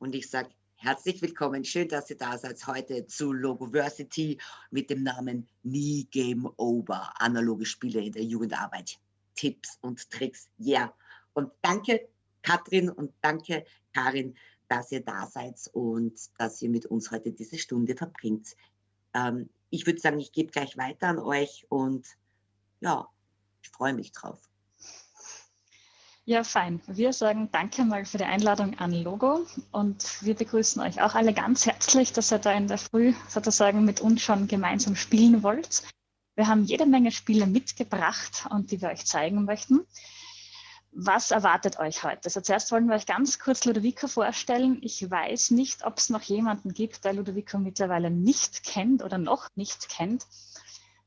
Und ich sage herzlich willkommen. Schön, dass ihr da seid heute zu Logoversity mit dem Namen Nie Game Over. Analoge Spiele in der Jugendarbeit. Tipps und Tricks. Ja. Yeah. Und danke, Katrin und danke, Karin, dass ihr da seid und dass ihr mit uns heute diese Stunde verbringt. Ähm, ich würde sagen, ich gebe gleich weiter an euch und ja, ich freue mich drauf. Ja, fein. Wir sagen danke mal für die Einladung an Logo und wir begrüßen euch auch alle ganz herzlich, dass ihr da in der Früh sozusagen mit uns schon gemeinsam spielen wollt. Wir haben jede Menge Spiele mitgebracht und die wir euch zeigen möchten. Was erwartet euch heute? Also zuerst wollen wir euch ganz kurz Ludovico vorstellen. Ich weiß nicht, ob es noch jemanden gibt, der Ludovico mittlerweile nicht kennt oder noch nicht kennt.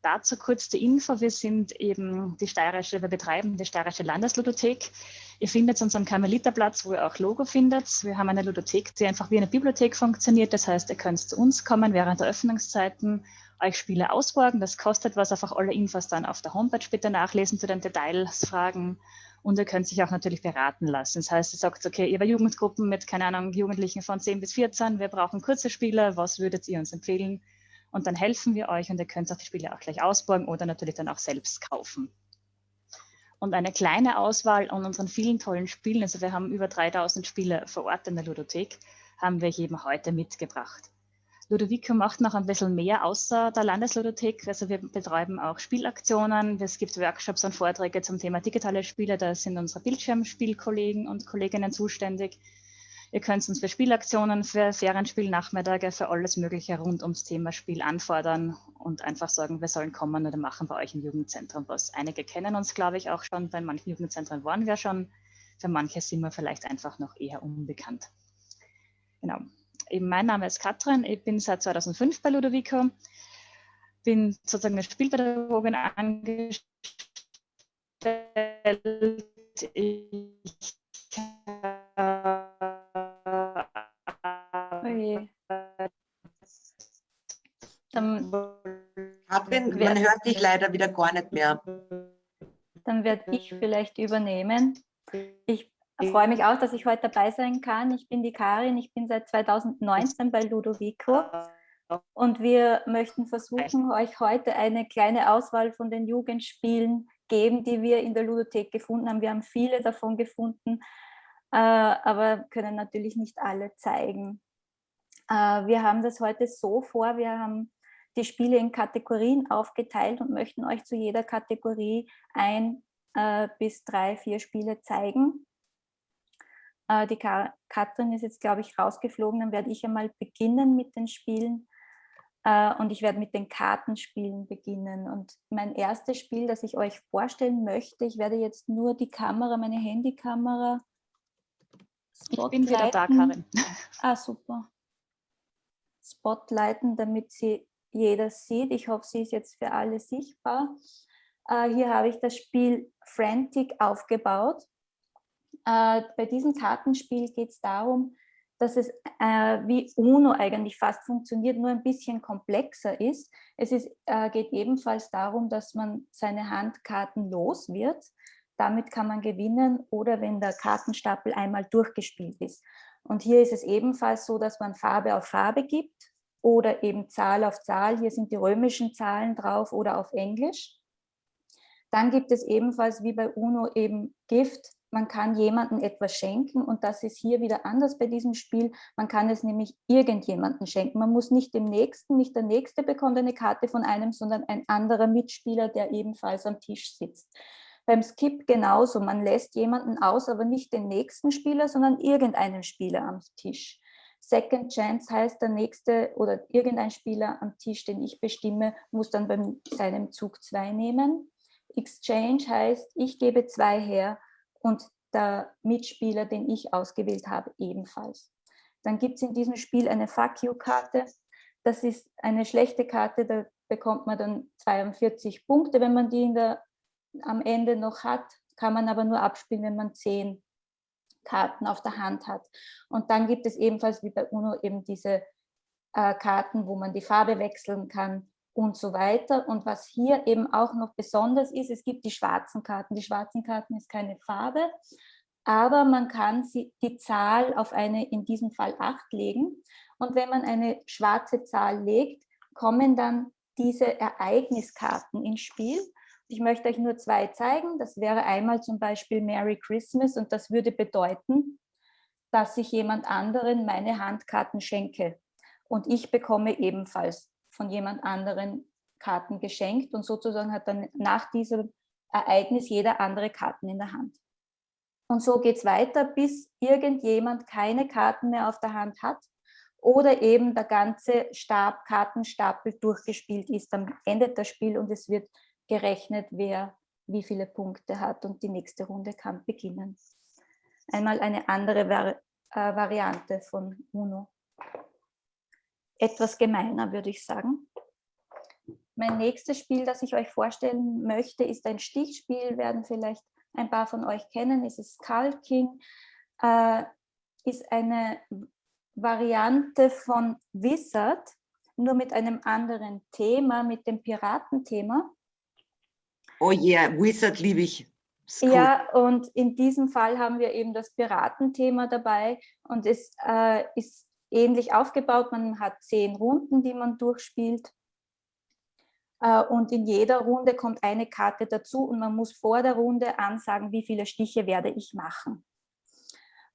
Dazu kurz die Info. Wir sind eben die steirische, wir betreiben die steirische Landesludothek. Ihr findet uns am Karmeliterplatz, wo ihr auch Logo findet. Wir haben eine Ludothek, die einfach wie eine Bibliothek funktioniert. Das heißt, ihr könnt zu uns kommen während der Öffnungszeiten, euch Spiele ausborgen. Das kostet was, einfach alle Infos dann auf der Homepage bitte nachlesen zu den Details, Fragen und ihr könnt sich auch natürlich beraten lassen. Das heißt, ihr sagt, okay, ihr bei Jugendgruppen mit, keine Ahnung, Jugendlichen von 10 bis 14, wir brauchen kurze Spiele, was würdet ihr uns empfehlen? Und dann helfen wir euch und ihr könnt auch die Spiele auch gleich ausborgen oder natürlich dann auch selbst kaufen. Und eine kleine Auswahl an unseren vielen tollen Spielen, also wir haben über 3000 Spiele vor Ort in der Ludothek, haben wir eben heute mitgebracht. Ludovico macht noch ein bisschen mehr außer der Landesludothek. Also wir betreiben auch Spielaktionen. Es gibt Workshops und Vorträge zum Thema digitale Spiele. Da sind unsere Bildschirmspielkollegen und Kolleginnen zuständig. Ihr könnt uns für Spielaktionen, für Ferienspielnachmittage, für alles Mögliche rund ums Thema Spiel anfordern und einfach sagen, wir sollen kommen oder machen bei euch im Jugendzentrum was. Einige kennen uns, glaube ich, auch schon. Bei manchen Jugendzentren waren wir schon. Für manche sind wir vielleicht einfach noch eher unbekannt. Genau eben mein Name ist Katrin, ich bin seit 2005 bei Ludovico, bin sozusagen eine Spielpädagogin angestellt. Ich Oje. Katrin, man hört dich leider wieder gar nicht mehr. Dann werde ich vielleicht übernehmen. Ich ich freue mich auch, dass ich heute dabei sein kann. Ich bin die Karin, ich bin seit 2019 bei Ludovico und wir möchten versuchen, euch heute eine kleine Auswahl von den Jugendspielen geben, die wir in der Ludothek gefunden haben. Wir haben viele davon gefunden, äh, aber können natürlich nicht alle zeigen. Äh, wir haben das heute so vor, wir haben die Spiele in Kategorien aufgeteilt und möchten euch zu jeder Kategorie ein äh, bis drei, vier Spiele zeigen. Äh, die Katrin ist jetzt, glaube ich, rausgeflogen. Dann werde ich einmal beginnen mit den Spielen. Äh, und ich werde mit den Kartenspielen beginnen. Und mein erstes Spiel, das ich euch vorstellen möchte, ich werde jetzt nur die Kamera, meine Handykamera. Ich bin wieder da, Karin. Ah, super. Spotlighten, damit sie jeder sieht. Ich hoffe, sie ist jetzt für alle sichtbar. Äh, hier habe ich das Spiel Frantic aufgebaut. Äh, bei diesem Kartenspiel geht es darum, dass es äh, wie UNO eigentlich fast funktioniert, nur ein bisschen komplexer ist. Es ist, äh, geht ebenfalls darum, dass man seine Handkarten los wird. Damit kann man gewinnen oder wenn der Kartenstapel einmal durchgespielt ist. Und hier ist es ebenfalls so, dass man Farbe auf Farbe gibt oder eben Zahl auf Zahl. Hier sind die römischen Zahlen drauf oder auf Englisch. Dann gibt es ebenfalls wie bei UNO eben Gift, man kann jemandem etwas schenken und das ist hier wieder anders bei diesem Spiel. Man kann es nämlich irgendjemandem schenken. Man muss nicht dem Nächsten, nicht der Nächste bekommt eine Karte von einem, sondern ein anderer Mitspieler, der ebenfalls am Tisch sitzt. Beim Skip genauso, man lässt jemanden aus, aber nicht den nächsten Spieler, sondern irgendeinen Spieler am Tisch. Second Chance heißt, der nächste oder irgendein Spieler am Tisch, den ich bestimme, muss dann bei seinem Zug zwei nehmen. Exchange heißt, ich gebe zwei her und der Mitspieler, den ich ausgewählt habe, ebenfalls. Dann gibt es in diesem Spiel eine Fuck You-Karte. Das ist eine schlechte Karte, da bekommt man dann 42 Punkte, wenn man die der, am Ende noch hat, kann man aber nur abspielen, wenn man 10 Karten auf der Hand hat. Und dann gibt es ebenfalls wie bei UNO eben diese äh, Karten, wo man die Farbe wechseln kann und so weiter. Und was hier eben auch noch besonders ist, es gibt die schwarzen Karten. Die schwarzen Karten ist keine Farbe, aber man kann sie, die Zahl auf eine, in diesem Fall 8 legen. Und wenn man eine schwarze Zahl legt, kommen dann diese Ereigniskarten ins Spiel. Ich möchte euch nur zwei zeigen. Das wäre einmal zum Beispiel Merry Christmas und das würde bedeuten, dass ich jemand anderen meine Handkarten schenke. Und ich bekomme ebenfalls von jemand anderen Karten geschenkt und sozusagen hat dann nach diesem Ereignis jeder andere Karten in der Hand. Und so geht es weiter, bis irgendjemand keine Karten mehr auf der Hand hat oder eben der ganze Stab, Kartenstapel durchgespielt ist. Dann endet das Spiel und es wird gerechnet, wer wie viele Punkte hat und die nächste Runde kann beginnen. Einmal eine andere Vari äh, Variante von UNO. Etwas gemeiner, würde ich sagen. Mein nächstes Spiel, das ich euch vorstellen möchte, ist ein Stichspiel, werden vielleicht ein paar von euch kennen, ist es Skull King, äh, ist eine Variante von Wizard, nur mit einem anderen Thema, mit dem Piratenthema. Oh yeah, Wizard liebe ich. Ja, und in diesem Fall haben wir eben das Piratenthema dabei und es äh, ist ähnlich aufgebaut. Man hat zehn Runden, die man durchspielt. Äh, und in jeder Runde kommt eine Karte dazu und man muss vor der Runde ansagen, wie viele Stiche werde ich machen.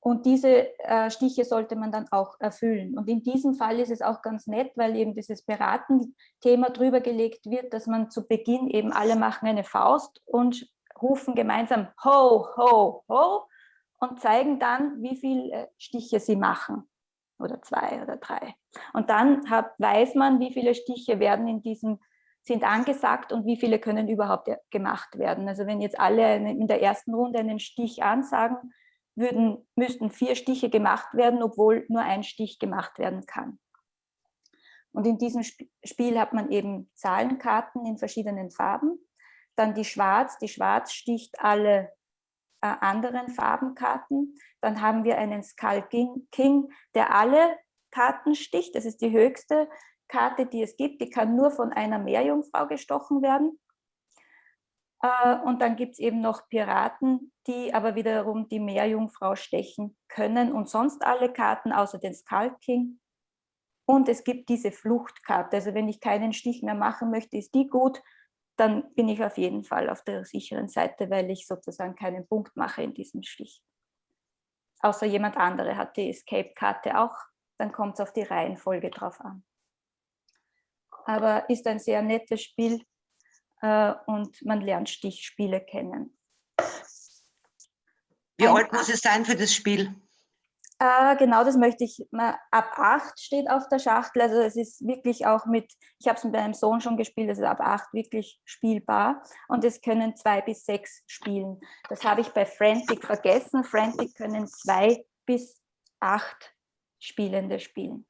Und diese äh, Stiche sollte man dann auch erfüllen. Und in diesem Fall ist es auch ganz nett, weil eben dieses Beraten-Thema drüber gelegt wird, dass man zu Beginn eben alle machen eine Faust und rufen gemeinsam ho, ho, ho und zeigen dann, wie viele Stiche sie machen. Oder zwei oder drei. Und dann hat, weiß man, wie viele Stiche werden in diesem sind angesagt und wie viele können überhaupt gemacht werden. Also wenn jetzt alle in der ersten Runde einen Stich ansagen, würden, müssten vier Stiche gemacht werden, obwohl nur ein Stich gemacht werden kann. Und in diesem Spiel hat man eben Zahlenkarten in verschiedenen Farben. Dann die Schwarz, die Schwarz sticht alle äh, anderen Farbenkarten. Dann haben wir einen Skull King, der alle Karten sticht. Das ist die höchste Karte, die es gibt, die kann nur von einer Meerjungfrau gestochen werden. Äh, und dann gibt es eben noch Piraten, die aber wiederum die Meerjungfrau stechen können und sonst alle Karten außer den Skull King. Und es gibt diese Fluchtkarte, also wenn ich keinen Stich mehr machen möchte, ist die gut, dann bin ich auf jeden Fall auf der sicheren Seite, weil ich sozusagen keinen Punkt mache in diesem Stich. Außer jemand andere hat die Escape-Karte auch, dann kommt es auf die Reihenfolge drauf an. Aber ist ein sehr nettes Spiel äh, und man lernt Stichspiele kennen. Wie ein, alt muss es sein für das Spiel? Äh, genau, das möchte ich, ab 8 steht auf der Schachtel, also es ist wirklich auch mit, ich habe es mit meinem Sohn schon gespielt, es ist ab 8 wirklich spielbar und es können zwei bis sechs spielen. Das habe ich bei Frantic vergessen, Frantic können zwei bis acht Spielende spielen.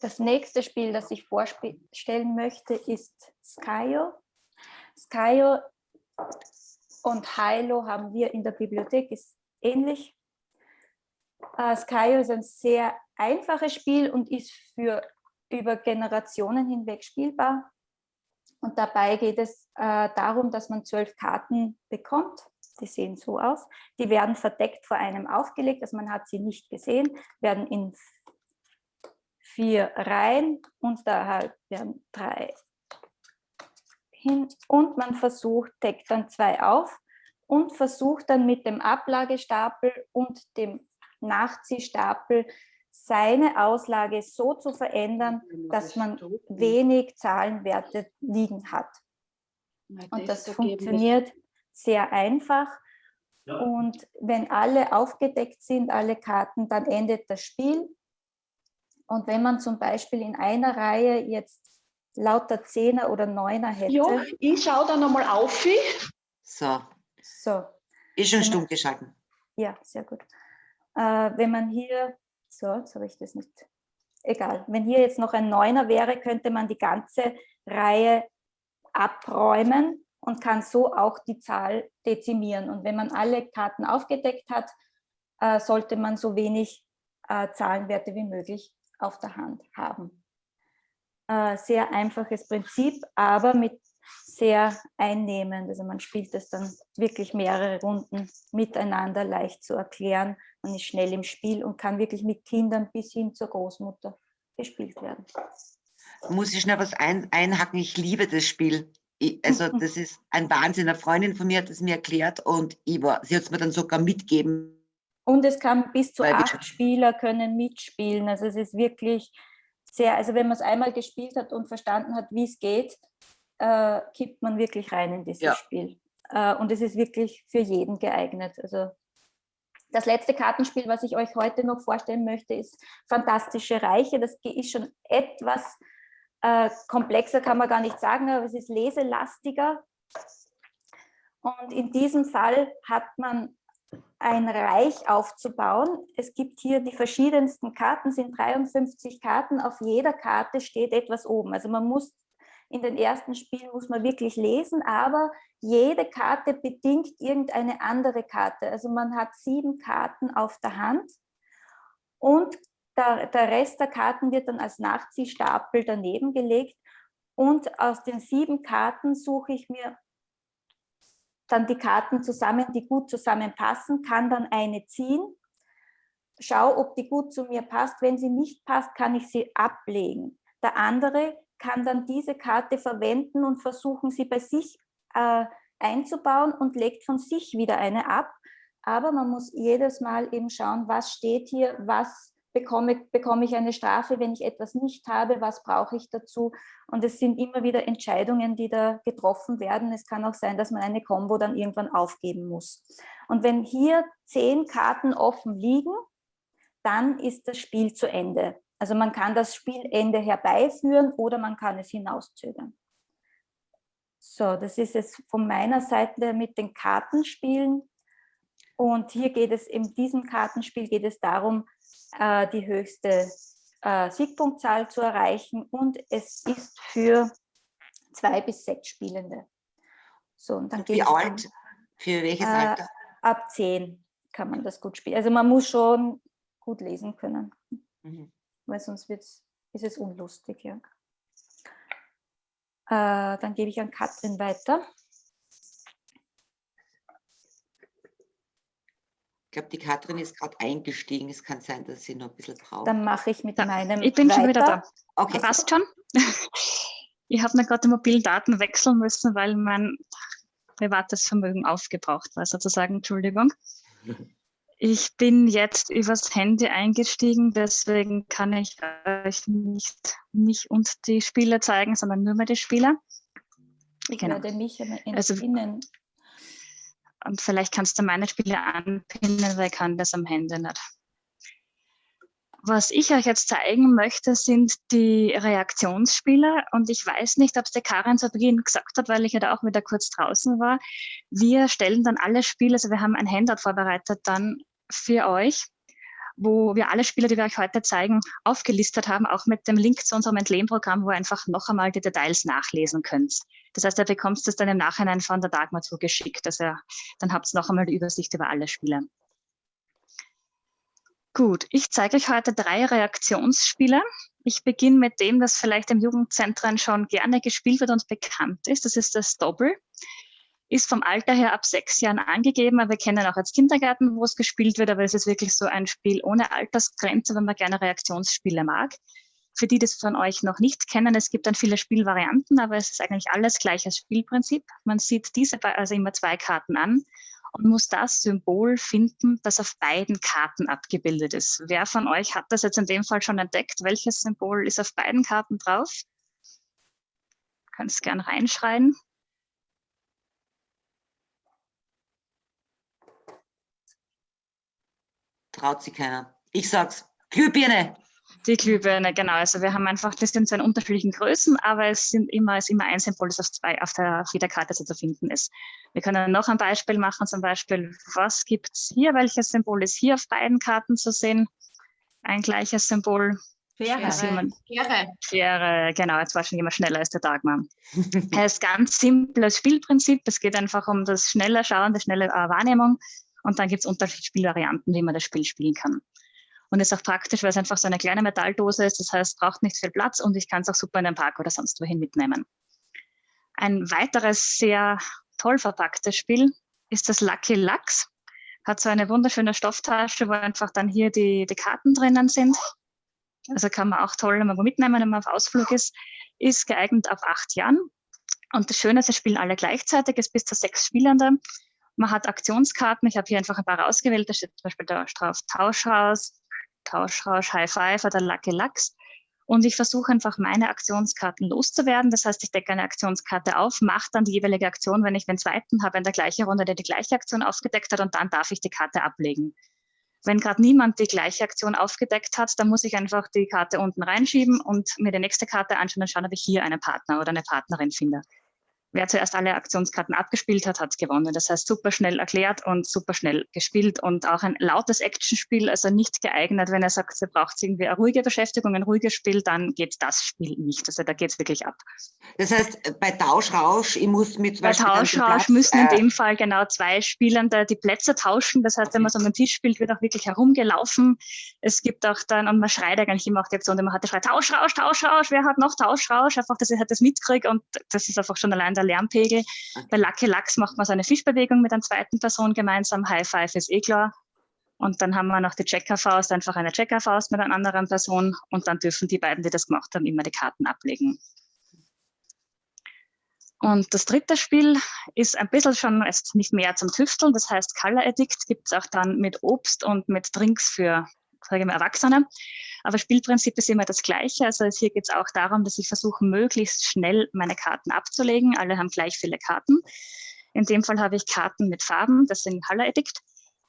Das nächste Spiel, das ich vorstellen möchte, ist Skyo. Skyo und Hilo haben wir in der Bibliothek, ist ähnlich. Uh, Skyo ist ein sehr einfaches Spiel und ist für über Generationen hinweg spielbar. Und dabei geht es äh, darum, dass man zwölf Karten bekommt. Die sehen so aus. Die werden verdeckt vor einem aufgelegt, also man hat sie nicht gesehen, werden in vier Reihen und da halt werden drei hin. Und man versucht, deckt dann zwei auf und versucht dann mit dem Ablagestapel und dem Nachziehstapel seine Auslage so zu verändern, dass man wenig Zahlenwerte liegen hat. Und das funktioniert sehr einfach. Und wenn alle aufgedeckt sind, alle Karten, dann endet das Spiel und wenn man zum Beispiel in einer Reihe jetzt lauter Zehner oder Neuner hätte. Ja, ich schaue da nochmal auf. So. So. Ist schon stumm geschalten. Ja, sehr gut. Äh, wenn man hier, so, jetzt habe ich das nicht, egal. Wenn hier jetzt noch ein Neuner wäre, könnte man die ganze Reihe abräumen und kann so auch die Zahl dezimieren. Und wenn man alle Karten aufgedeckt hat, äh, sollte man so wenig äh, Zahlenwerte wie möglich auf der Hand haben. Äh, sehr einfaches Prinzip, aber mit sehr einnehmend. Also man spielt das dann wirklich mehrere Runden miteinander leicht zu erklären. Man ist schnell im Spiel und kann wirklich mit Kindern bis hin zur Großmutter gespielt werden. Muss ich schnell was ein, einhacken? Ich liebe das Spiel. Ich, also das ist ein Wahnsinn. Eine Freundin von mir hat es mir erklärt und ich war, sie hat es mir dann sogar mitgeben. Und es kann bis zu acht Spieler können mitspielen. Also es ist wirklich sehr, also wenn man es einmal gespielt hat und verstanden hat, wie es geht, äh, kippt man wirklich rein in dieses ja. Spiel. Äh, und es ist wirklich für jeden geeignet. Also das letzte Kartenspiel, was ich euch heute noch vorstellen möchte, ist Fantastische Reiche. Das ist schon etwas äh, komplexer, kann man gar nicht sagen, aber es ist leselastiger. Und in diesem Fall hat man ein Reich aufzubauen. Es gibt hier die verschiedensten Karten, sind 53 Karten. Auf jeder Karte steht etwas oben. Also man muss in den ersten Spielen muss man wirklich lesen, aber jede Karte bedingt irgendeine andere Karte. Also man hat sieben Karten auf der Hand und der, der Rest der Karten wird dann als Nachziehstapel daneben gelegt und aus den sieben Karten suche ich mir dann die Karten zusammen, die gut zusammenpassen, kann dann eine ziehen, schau, ob die gut zu mir passt. Wenn sie nicht passt, kann ich sie ablegen. Der andere kann dann diese Karte verwenden und versuchen, sie bei sich äh, einzubauen und legt von sich wieder eine ab. Aber man muss jedes Mal eben schauen, was steht hier, was bekomme, bekomme ich eine Strafe, wenn ich etwas nicht habe, was brauche ich dazu. Und es sind immer wieder Entscheidungen, die da getroffen werden. Es kann auch sein, dass man eine Combo dann irgendwann aufgeben muss. Und wenn hier zehn Karten offen liegen, dann ist das Spiel zu Ende. Also man kann das Spielende herbeiführen oder man kann es hinauszögern. So, das ist es von meiner Seite mit den Kartenspielen. Und hier geht es, in diesem Kartenspiel geht es darum, äh, die höchste äh, Siegpunktzahl zu erreichen und es ist für zwei bis sechs Spielende. So, und dann Wie alt? Für welches äh, Alter? Ab zehn kann man das gut spielen. Also man muss schon gut lesen können. Mhm weil sonst wird's, ist es unlustig. Ja. Äh, dann gebe ich an Katrin weiter. Ich glaube, die Katrin ist gerade eingestiegen. Es kann sein, dass sie noch ein bisschen braucht. Dann mache ich mit ja, meinem Ich bin weiter. schon wieder da. Okay. Passt schon. Ich habe mir gerade die mobilen Daten wechseln müssen, weil mein privates Vermögen aufgebraucht war, sozusagen. Entschuldigung. Ich bin jetzt übers Handy eingestiegen, deswegen kann ich euch nicht mich und die Spieler zeigen, sondern nur mal die Spieler. Ich genau. werde mich also, Und vielleicht kannst du meine Spiele anpinnen, weil ich kann das am Handy nicht. Was ich euch jetzt zeigen möchte, sind die Reaktionsspiele. Und ich weiß nicht, ob es der Karin zu Beginn gesagt hat, weil ich ja da auch wieder kurz draußen war. Wir stellen dann alle Spiele, also wir haben ein Handout vorbereitet, dann für euch, wo wir alle Spiele, die wir euch heute zeigen, aufgelistet haben, auch mit dem Link zu unserem Entlehnprogramm, wo ihr einfach noch einmal die Details nachlesen könnt. Das heißt, ihr bekommt es dann im Nachhinein von der Dagmar zugeschickt. Also dann habt ihr noch einmal die Übersicht über alle Spiele. Gut, ich zeige euch heute drei Reaktionsspiele. Ich beginne mit dem, das vielleicht im Jugendzentren schon gerne gespielt wird und bekannt ist. Das ist das Doppel ist vom Alter her ab sechs Jahren angegeben, aber wir kennen auch als Kindergarten, wo es gespielt wird, aber es ist wirklich so ein Spiel ohne Altersgrenze, wenn man gerne Reaktionsspiele mag. Für die, die das von euch noch nicht kennen, es gibt dann viele Spielvarianten, aber es ist eigentlich alles gleiches Spielprinzip. Man sieht diese also immer zwei Karten an und muss das Symbol finden, das auf beiden Karten abgebildet ist. Wer von euch hat das jetzt in dem Fall schon entdeckt? Welches Symbol ist auf beiden Karten drauf? Kannst gern reinschreien. Traut sich keiner. Ich sag's, Glühbirne. Die Glühbirne, genau. Also wir haben einfach, das sind so in unterschiedlichen Größen, aber es sind immer, es ist immer ein Symbol, das auf, zwei, auf der Federkarte zu finden ist. Wir können noch ein Beispiel machen, zum Beispiel, was gibt es hier? Welches Symbol ist hier auf beiden Karten zu sehen? Ein gleiches Symbol. Schere. Schere. Schere, genau, jetzt war schon jemand schneller als der Dagmar. es ist ganz simples Spielprinzip. Es geht einfach um das schnelle Schauen, die schnelle äh, Wahrnehmung. Und dann gibt es unterschiedliche Spielvarianten, wie man das Spiel spielen kann. Und ist auch praktisch, weil es einfach so eine kleine Metalldose ist. Das heißt, braucht nicht viel Platz und ich kann es auch super in den Park oder sonst wohin mitnehmen. Ein weiteres sehr toll verpacktes Spiel ist das Lucky Lux. Hat so eine wunderschöne Stofftasche, wo einfach dann hier die, die Karten drinnen sind. Also kann man auch toll immer mitnehmen, wenn man auf Ausflug ist. Ist geeignet auf acht Jahren. Und das Schöne ist, sie spielen alle gleichzeitig, ist bis zu sechs Spielende. Man hat Aktionskarten. Ich habe hier einfach ein paar ausgewählt. Da steht zum Beispiel da drauf Tauschhaus, Tauschrausch, High Five oder Lucky Lux. Und ich versuche einfach meine Aktionskarten loszuwerden. Das heißt, ich decke eine Aktionskarte auf, mache dann die jeweilige Aktion, wenn ich den zweiten habe in der gleichen Runde, der die gleiche Aktion aufgedeckt hat und dann darf ich die Karte ablegen. Wenn gerade niemand die gleiche Aktion aufgedeckt hat, dann muss ich einfach die Karte unten reinschieben und mir die nächste Karte anschauen und schauen, ob ich hier einen Partner oder eine Partnerin finde wer zuerst alle Aktionskarten abgespielt hat, hat gewonnen. Das heißt, super schnell erklärt und super schnell gespielt und auch ein lautes Actionspiel, also nicht geeignet, wenn er sagt, er braucht irgendwie eine ruhige Beschäftigung, ein ruhiges Spiel, dann geht das Spiel nicht. Also da geht es wirklich ab. Das heißt, bei Tauschrausch, ich muss mit Bei Tauschrausch müssen in äh, dem Fall genau zwei Spielende die Plätze tauschen. Das heißt, wenn man so einen Tisch spielt, wird auch wirklich herumgelaufen. Es gibt auch dann, und man schreit eigentlich immer auch die Aktion, die man hatte, schreit Tauschrausch, Tauschrausch, wer hat noch Tauschrausch? Einfach, dass ich halt das mitkriege und das ist einfach schon allein der der Lärmpegel. Bei Lucky Lachs macht man so eine Fischbewegung mit einer zweiten Person gemeinsam. High Five ist eh klar. Und dann haben wir noch die Checkerfaust, einfach eine Checkerfaust mit einer anderen Person. Und dann dürfen die beiden, die das gemacht haben, immer die Karten ablegen. Und das dritte Spiel ist ein bisschen schon ist nicht mehr zum Tüfteln. Das heißt, Color Addict gibt es auch dann mit Obst und mit Drinks für sage mal, Erwachsene. Aber Spielprinzip ist immer das gleiche. Also hier geht es auch darum, dass ich versuche, möglichst schnell meine Karten abzulegen. Alle haben gleich viele Karten. In dem Fall habe ich Karten mit Farben, das sind Color Edict.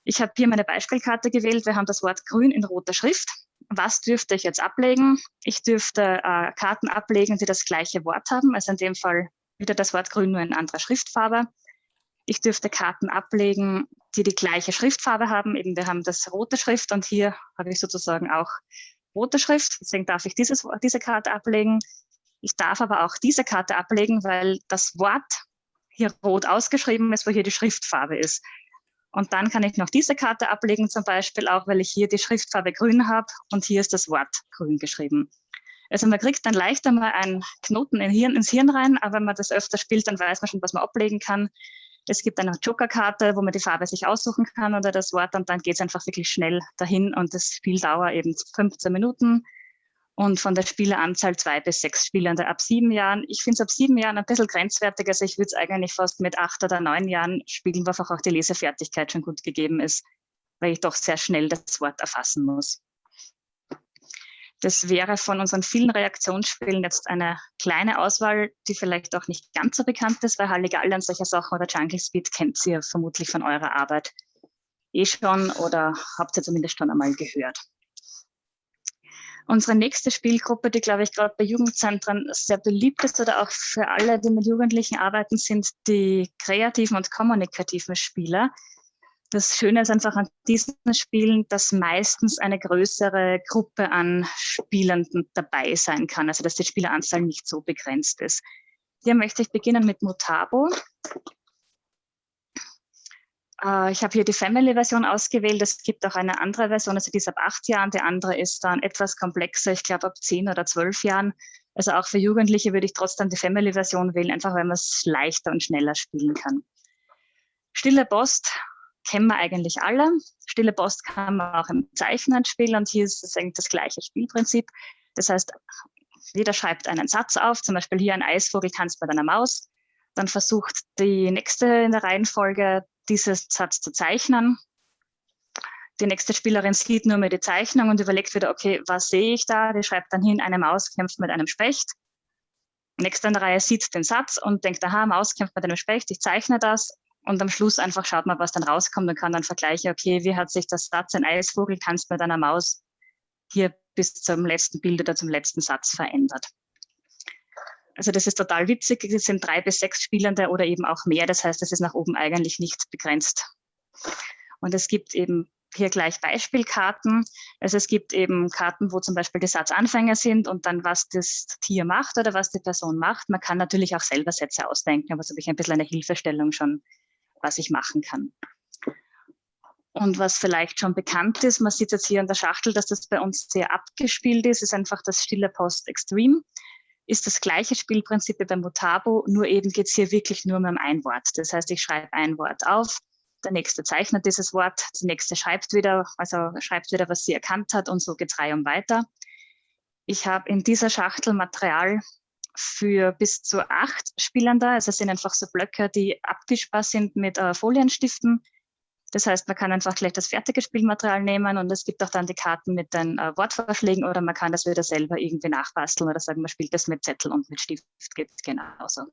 Ich habe hier meine Beispielkarte gewählt. Wir haben das Wort grün in roter Schrift. Was dürfte ich jetzt ablegen? Ich dürfte äh, Karten ablegen, die das gleiche Wort haben. Also in dem Fall wieder das Wort grün, nur in anderer Schriftfarbe. Ich dürfte Karten ablegen, die die gleiche Schriftfarbe haben. Eben wir haben das rote Schrift und hier habe ich sozusagen auch rote Schrift. Deswegen darf ich dieses, diese Karte ablegen. Ich darf aber auch diese Karte ablegen, weil das Wort hier rot ausgeschrieben ist, wo hier die Schriftfarbe ist. Und dann kann ich noch diese Karte ablegen, zum Beispiel auch, weil ich hier die Schriftfarbe grün habe und hier ist das Wort grün geschrieben. Also man kriegt dann leicht einmal einen Knoten in Hirn, ins Hirn rein, aber wenn man das öfter spielt, dann weiß man schon, was man ablegen kann. Es gibt eine Jokerkarte, wo man die Farbe sich aussuchen kann oder das Wort und dann geht es einfach wirklich schnell dahin und das Spiel dauert eben 15 Minuten und von der Spieleranzahl zwei bis sechs Spielende ab sieben Jahren. Ich finde es ab sieben Jahren ein bisschen grenzwertig, also ich würde es eigentlich fast mit acht oder neun Jahren spielen, wo einfach auch die Lesefertigkeit schon gut gegeben ist, weil ich doch sehr schnell das Wort erfassen muss. Das wäre von unseren vielen Reaktionsspielen jetzt eine kleine Auswahl, die vielleicht auch nicht ganz so bekannt ist, weil Halligalli und solche Sachen oder Jungle Speed kennt ihr vermutlich von eurer Arbeit eh schon oder habt ihr zumindest schon einmal gehört. Unsere nächste Spielgruppe, die, glaube ich, gerade bei Jugendzentren sehr beliebt ist oder auch für alle, die mit Jugendlichen arbeiten, sind die kreativen und kommunikativen Spieler. Das Schöne ist einfach an diesen Spielen, dass meistens eine größere Gruppe an Spielenden dabei sein kann, also dass die Spieleranzahl nicht so begrenzt ist. Hier möchte ich beginnen mit Mutabo. Äh, ich habe hier die Family-Version ausgewählt. Es gibt auch eine andere Version, also die ist ab acht Jahren. Die andere ist dann etwas komplexer, ich glaube ab zehn oder zwölf Jahren. Also auch für Jugendliche würde ich trotzdem die Family-Version wählen, einfach weil man es leichter und schneller spielen kann. Stille Post kennen wir eigentlich alle. Stille Post kann man auch im Zeichnen spielen und hier ist es eigentlich das gleiche Spielprinzip. Das heißt, jeder schreibt einen Satz auf, zum Beispiel hier ein Eisvogel tanzt mit einer Maus. Dann versucht die nächste in der Reihenfolge, diesen Satz zu zeichnen. Die nächste Spielerin sieht nur mehr die Zeichnung und überlegt wieder, okay, was sehe ich da? Die schreibt dann hin, eine Maus kämpft mit einem Specht. Nächste in der Reihe sieht den Satz und denkt, aha, Maus kämpft mit einem Specht, ich zeichne das und am Schluss einfach schaut man, was dann rauskommt und kann dann vergleichen, okay, wie hat sich das Satz ein Eisvogel kannst mit einer Maus hier bis zum letzten Bild oder zum letzten Satz verändert. Also das ist total witzig. Es sind drei bis sechs Spielende oder eben auch mehr. Das heißt, es ist nach oben eigentlich nicht begrenzt. Und es gibt eben hier gleich Beispielkarten. Also es gibt eben Karten, wo zum Beispiel die Satzanfänger sind und dann was das Tier macht oder was die Person macht. Man kann natürlich auch selber Sätze ausdenken, aber so habe ich ein bisschen eine Hilfestellung schon was ich machen kann. Und was vielleicht schon bekannt ist, man sieht jetzt hier an der Schachtel, dass das bei uns sehr abgespielt ist, ist einfach das Stille Post Extreme. ist das gleiche Spielprinzip wie beim Mutabo, nur eben geht es hier wirklich nur um ein Wort. Das heißt, ich schreibe ein Wort auf, der nächste zeichnet dieses Wort, der nächste schreibt wieder, also schreibt wieder, was sie erkannt hat und so geht es reihum weiter. Ich habe in dieser Schachtel Material für bis zu acht Spielern da. Also es sind einfach so Blöcke, die abwischbar sind mit äh, Folienstiften. Das heißt, man kann einfach gleich das fertige Spielmaterial nehmen und es gibt auch dann die Karten mit den äh, Wortvorschlägen oder man kann das wieder selber irgendwie nachbasteln oder sagen, man spielt das mit Zettel und mit Stift, geht genauso.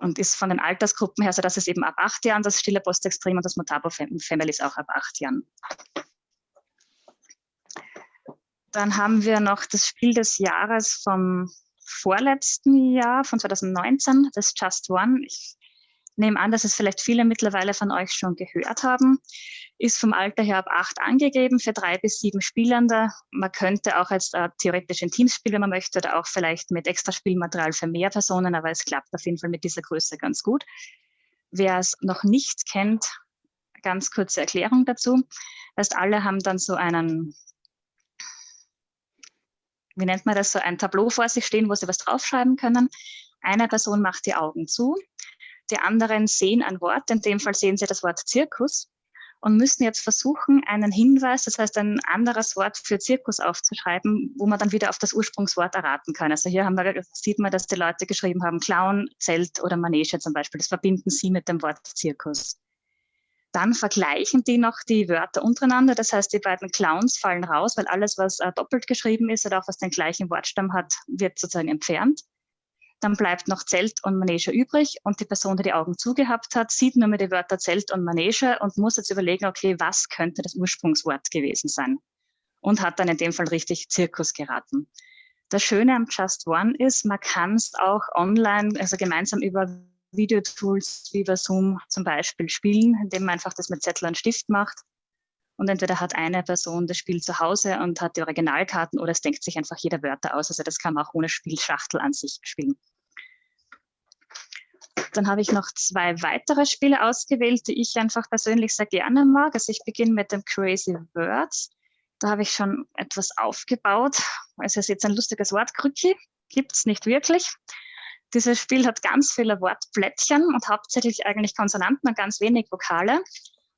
Und ist von den Altersgruppen her, so dass es eben ab acht Jahren das Stille Postextrem und das Mutabo Family ist auch ab acht Jahren. Dann haben wir noch das Spiel des Jahres vom vorletzten Jahr, von 2019, das Just One. Ich nehme an, dass es vielleicht viele mittlerweile von euch schon gehört haben. Ist vom Alter her ab acht angegeben für drei bis sieben Spielende. Man könnte auch als äh, theoretisch Teams spielen, wenn man möchte, oder auch vielleicht mit extra Spielmaterial für mehr Personen, aber es klappt auf jeden Fall mit dieser Größe ganz gut. Wer es noch nicht kennt, ganz kurze Erklärung dazu. Das heißt, alle haben dann so einen wie nennt man das, so ein Tableau vor sich stehen, wo sie was draufschreiben können. Eine Person macht die Augen zu, die anderen sehen ein Wort, in dem Fall sehen sie das Wort Zirkus und müssen jetzt versuchen, einen Hinweis, das heißt ein anderes Wort für Zirkus aufzuschreiben, wo man dann wieder auf das Ursprungswort erraten kann. Also hier wir, sieht man, dass die Leute geschrieben haben, Clown, Zelt oder Manege zum Beispiel. Das verbinden sie mit dem Wort Zirkus. Dann vergleichen die noch die Wörter untereinander. Das heißt, die beiden Clowns fallen raus, weil alles, was äh, doppelt geschrieben ist oder auch was den gleichen Wortstamm hat, wird sozusagen entfernt. Dann bleibt noch Zelt und Manege übrig und die Person, die die Augen zugehabt hat, sieht nur mehr die Wörter Zelt und Manege und muss jetzt überlegen, okay, was könnte das Ursprungswort gewesen sein? Und hat dann in dem Fall richtig Zirkus geraten. Das Schöne am Just One ist, man kann es auch online, also gemeinsam über Videotools wie bei Zoom zum Beispiel spielen, indem man einfach das mit Zettel und Stift macht. Und entweder hat eine Person das Spiel zu Hause und hat die Originalkarten oder es denkt sich einfach jeder Wörter aus. Also das kann man auch ohne Spielschachtel an sich spielen. Dann habe ich noch zwei weitere Spiele ausgewählt, die ich einfach persönlich sehr gerne mag. Also ich beginne mit dem Crazy Words. Da habe ich schon etwas aufgebaut. Es ist jetzt ein lustiges Wort, Krücki, gibt es nicht wirklich. Dieses Spiel hat ganz viele Wortplättchen und hauptsächlich eigentlich Konsonanten und ganz wenig Vokale.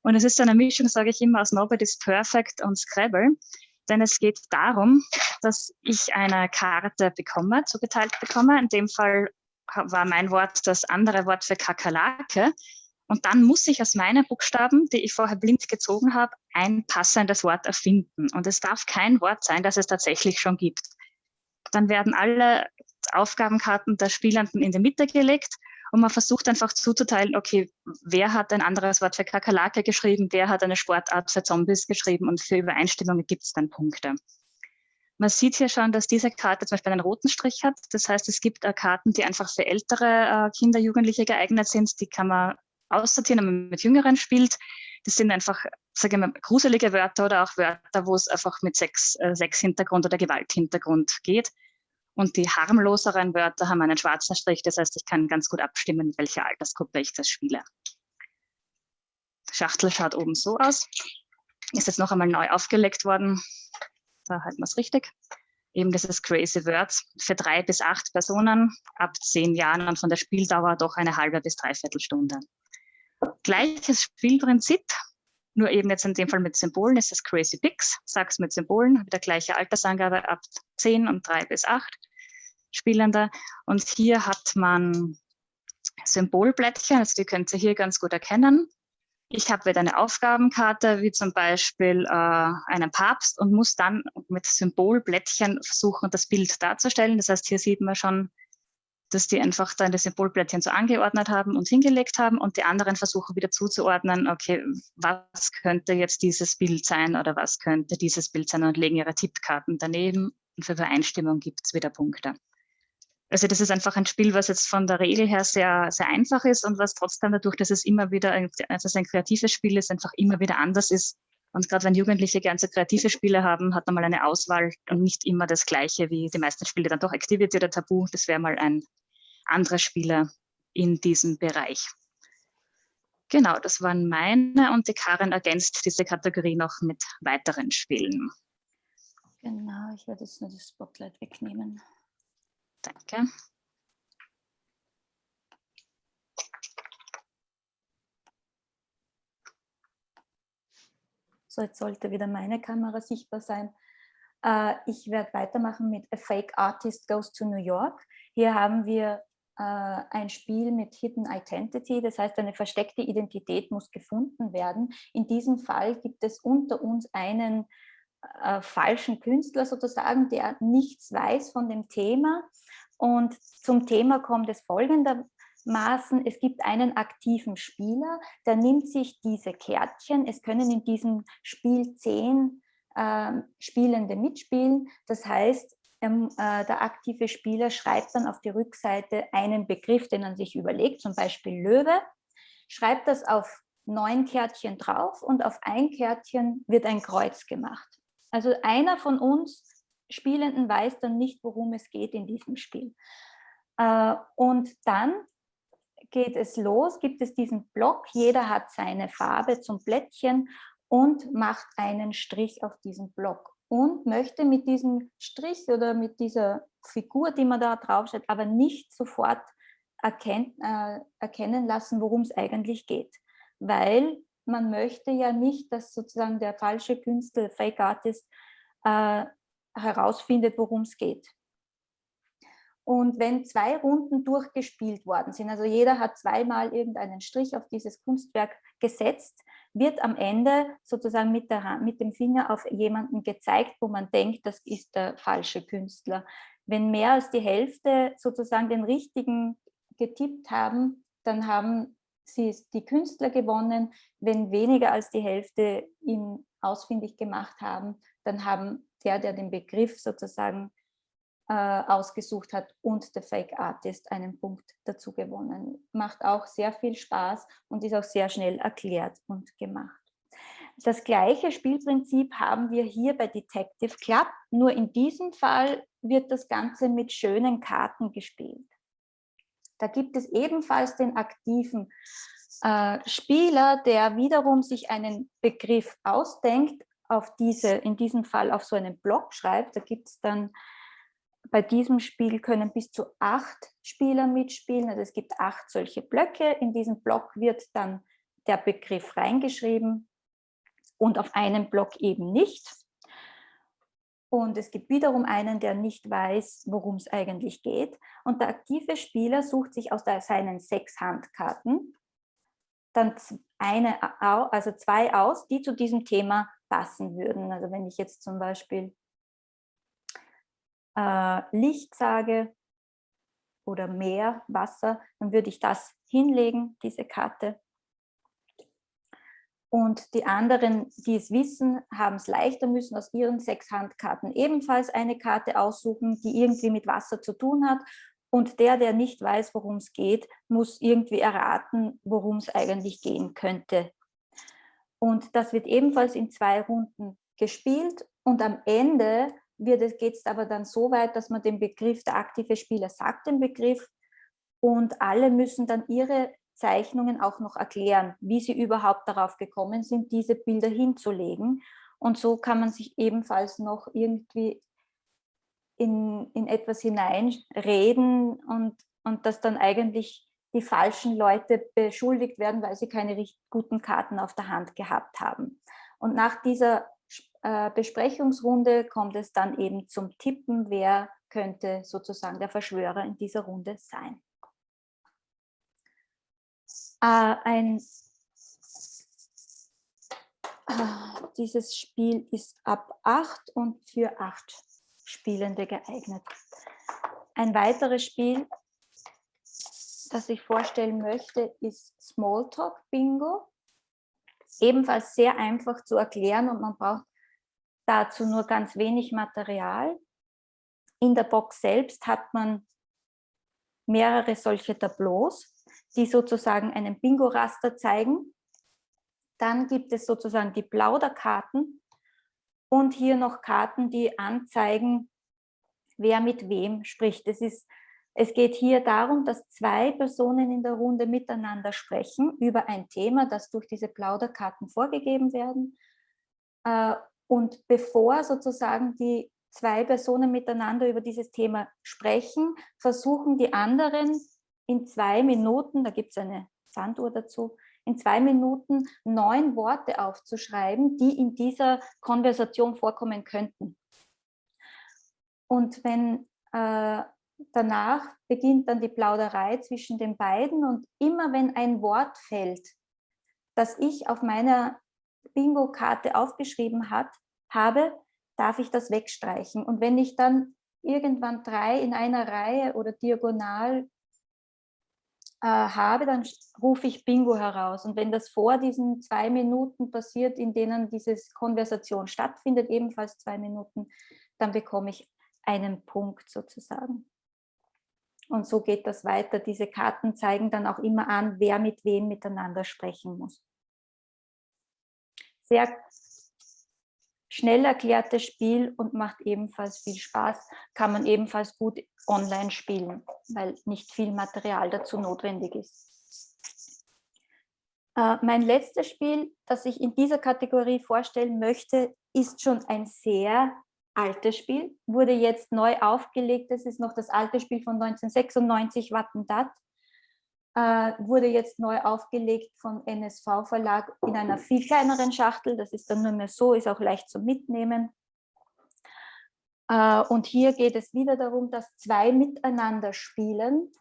Und es ist eine Mischung, sage ich immer, aus Nobody's Perfect und Scrabble. Denn es geht darum, dass ich eine Karte bekomme, zugeteilt bekomme. In dem Fall war mein Wort das andere Wort für Kakerlake. Und dann muss ich aus meinen Buchstaben, die ich vorher blind gezogen habe, ein passendes Wort erfinden. Und es darf kein Wort sein, das es tatsächlich schon gibt. Dann werden alle Aufgabenkarten der Spielenden in die Mitte gelegt und man versucht einfach zuzuteilen, okay, wer hat ein anderes Wort für Kakerlake geschrieben, wer hat eine Sportart für Zombies geschrieben und für Übereinstimmungen gibt es dann Punkte. Man sieht hier schon, dass diese Karte zum Beispiel einen roten Strich hat. Das heißt, es gibt äh, Karten, die einfach für ältere äh, Kinder, Jugendliche geeignet sind. Die kann man aussortieren, wenn man mit Jüngeren spielt. Das sind einfach, sage ich mal, gruselige Wörter oder auch Wörter, wo es einfach mit Sex, äh, Sex-Hintergrund oder Gewalthintergrund geht. Und die harmloseren Wörter haben einen schwarzen Strich. Das heißt, ich kann ganz gut abstimmen, in welcher Altersgruppe ich das spiele. Schachtel schaut oben so aus. Ist jetzt noch einmal neu aufgelegt worden. Da halten wir es richtig. Eben dieses Crazy Words für drei bis acht Personen ab zehn Jahren und von der Spieldauer doch eine halbe bis dreiviertel Stunde. Gleiches Spielprinzip, nur eben jetzt in dem Fall mit Symbolen ist das Crazy Pix, sag's mit Symbolen, wieder gleiche Altersangabe ab 10 und 3 bis 8 Spielende. Und hier hat man Symbolblättchen, also die könnt ihr hier ganz gut erkennen. Ich habe wieder eine Aufgabenkarte, wie zum Beispiel äh, einen Papst und muss dann mit Symbolblättchen versuchen, das Bild darzustellen. Das heißt, hier sieht man schon, dass die einfach dann das Symbolblättchen so angeordnet haben und hingelegt haben und die anderen versuchen wieder zuzuordnen, okay, was könnte jetzt dieses Bild sein oder was könnte dieses Bild sein und legen ihre Tippkarten daneben und für Übereinstimmung gibt es wieder Punkte. Also das ist einfach ein Spiel, was jetzt von der Regel her sehr, sehr einfach ist und was trotzdem dadurch, dass es immer wieder, ein, also es ein kreatives Spiel ist, einfach immer wieder anders ist. Und gerade wenn Jugendliche gerne so kreative Spiele haben, hat man mal eine Auswahl und nicht immer das Gleiche wie die meisten Spiele dann doch Activity oder Tabu. Das wäre mal ein andere Spieler in diesem Bereich. Genau, das waren meine und die Karin ergänzt diese Kategorie noch mit weiteren Spielen. Genau, ich werde jetzt nur das Spotlight wegnehmen. Danke. So, jetzt sollte wieder meine Kamera sichtbar sein. Äh, ich werde weitermachen mit A Fake Artist Goes to New York. Hier haben wir ein Spiel mit Hidden Identity, das heißt, eine versteckte Identität muss gefunden werden. In diesem Fall gibt es unter uns einen äh, falschen Künstler sozusagen, der nichts weiß von dem Thema. Und zum Thema kommt es folgendermaßen, es gibt einen aktiven Spieler, der nimmt sich diese Kärtchen, es können in diesem Spiel zehn äh, Spielende mitspielen, das heißt, ähm, äh, der aktive Spieler schreibt dann auf die Rückseite einen Begriff, den er sich überlegt, zum Beispiel Löwe, schreibt das auf neun Kärtchen drauf und auf ein Kärtchen wird ein Kreuz gemacht. Also einer von uns Spielenden weiß dann nicht, worum es geht in diesem Spiel. Äh, und dann geht es los, gibt es diesen Block, jeder hat seine Farbe zum Plättchen und macht einen Strich auf diesen Block und möchte mit diesem Strich oder mit dieser Figur, die man da draufsteht, aber nicht sofort erkennt, äh, erkennen lassen, worum es eigentlich geht. Weil man möchte ja nicht, dass sozusagen der falsche Künstler, Fake Artist, äh, herausfindet, worum es geht. Und wenn zwei Runden durchgespielt worden sind, also jeder hat zweimal irgendeinen Strich auf dieses Kunstwerk gesetzt, wird am Ende sozusagen mit, der, mit dem Finger auf jemanden gezeigt, wo man denkt, das ist der falsche Künstler. Wenn mehr als die Hälfte sozusagen den richtigen getippt haben, dann haben sie die Künstler gewonnen. Wenn weniger als die Hälfte ihn ausfindig gemacht haben, dann haben der, der den Begriff sozusagen ausgesucht hat und der Fake Artist einen Punkt dazu gewonnen. Macht auch sehr viel Spaß und ist auch sehr schnell erklärt und gemacht. Das gleiche Spielprinzip haben wir hier bei Detective Club, nur in diesem Fall wird das Ganze mit schönen Karten gespielt. Da gibt es ebenfalls den aktiven äh, Spieler, der wiederum sich einen Begriff ausdenkt, auf diese, in diesem Fall auf so einen Block schreibt. Da gibt es dann bei diesem Spiel können bis zu acht Spieler mitspielen. Also es gibt acht solche Blöcke. In diesen Block wird dann der Begriff reingeschrieben und auf einen Block eben nicht. Und es gibt wiederum einen, der nicht weiß, worum es eigentlich geht. Und der aktive Spieler sucht sich aus seinen sechs Handkarten dann eine, also zwei aus, die zu diesem Thema passen würden. Also wenn ich jetzt zum Beispiel äh, Licht sage oder Meer, Wasser, dann würde ich das hinlegen, diese Karte. Und die anderen, die es wissen, haben es leichter, müssen aus ihren sechs Handkarten ebenfalls eine Karte aussuchen, die irgendwie mit Wasser zu tun hat. Und der, der nicht weiß, worum es geht, muss irgendwie erraten, worum es eigentlich gehen könnte. Und das wird ebenfalls in zwei Runden gespielt. Und am Ende geht es aber dann so weit, dass man den Begriff, der aktive Spieler sagt den Begriff und alle müssen dann ihre Zeichnungen auch noch erklären, wie sie überhaupt darauf gekommen sind, diese Bilder hinzulegen. Und so kann man sich ebenfalls noch irgendwie in, in etwas hineinreden und, und dass dann eigentlich die falschen Leute beschuldigt werden, weil sie keine guten Karten auf der Hand gehabt haben. Und nach dieser äh, Besprechungsrunde kommt es dann eben zum Tippen, wer könnte sozusagen der Verschwörer in dieser Runde sein. Äh, ein, äh, dieses Spiel ist ab 8 und für 8 Spielende geeignet. Ein weiteres Spiel, das ich vorstellen möchte, ist Smalltalk Bingo. Ebenfalls sehr einfach zu erklären und man braucht dazu nur ganz wenig Material. In der Box selbst hat man mehrere solche Tableaus, die sozusagen einen Bingo-Raster zeigen. Dann gibt es sozusagen die Plauderkarten und hier noch Karten, die anzeigen, wer mit wem spricht. Es, ist, es geht hier darum, dass zwei Personen in der Runde miteinander sprechen über ein Thema, das durch diese Plauderkarten vorgegeben werden. Und bevor sozusagen die zwei Personen miteinander über dieses Thema sprechen, versuchen die anderen in zwei Minuten, da gibt es eine Sanduhr dazu, in zwei Minuten neun Worte aufzuschreiben, die in dieser Konversation vorkommen könnten. Und wenn äh, danach beginnt dann die Plauderei zwischen den beiden und immer wenn ein Wort fällt, das ich auf meiner Bingo-Karte aufgeschrieben hat, habe, darf ich das wegstreichen. Und wenn ich dann irgendwann drei in einer Reihe oder diagonal äh, habe, dann rufe ich Bingo heraus. Und wenn das vor diesen zwei Minuten passiert, in denen diese Konversation stattfindet, ebenfalls zwei Minuten, dann bekomme ich einen Punkt sozusagen. Und so geht das weiter. Diese Karten zeigen dann auch immer an, wer mit wem miteinander sprechen muss. Sehr schnell erklärtes Spiel und macht ebenfalls viel Spaß. Kann man ebenfalls gut online spielen, weil nicht viel Material dazu notwendig ist. Äh, mein letztes Spiel, das ich in dieser Kategorie vorstellen möchte, ist schon ein sehr altes Spiel, wurde jetzt neu aufgelegt. Das ist noch das alte Spiel von 1996, Wattendat äh, wurde jetzt neu aufgelegt von NSV Verlag in einer viel kleineren Schachtel. Das ist dann nur mehr so, ist auch leicht zu mitnehmen. Äh, und hier geht es wieder darum, dass zwei miteinander spielen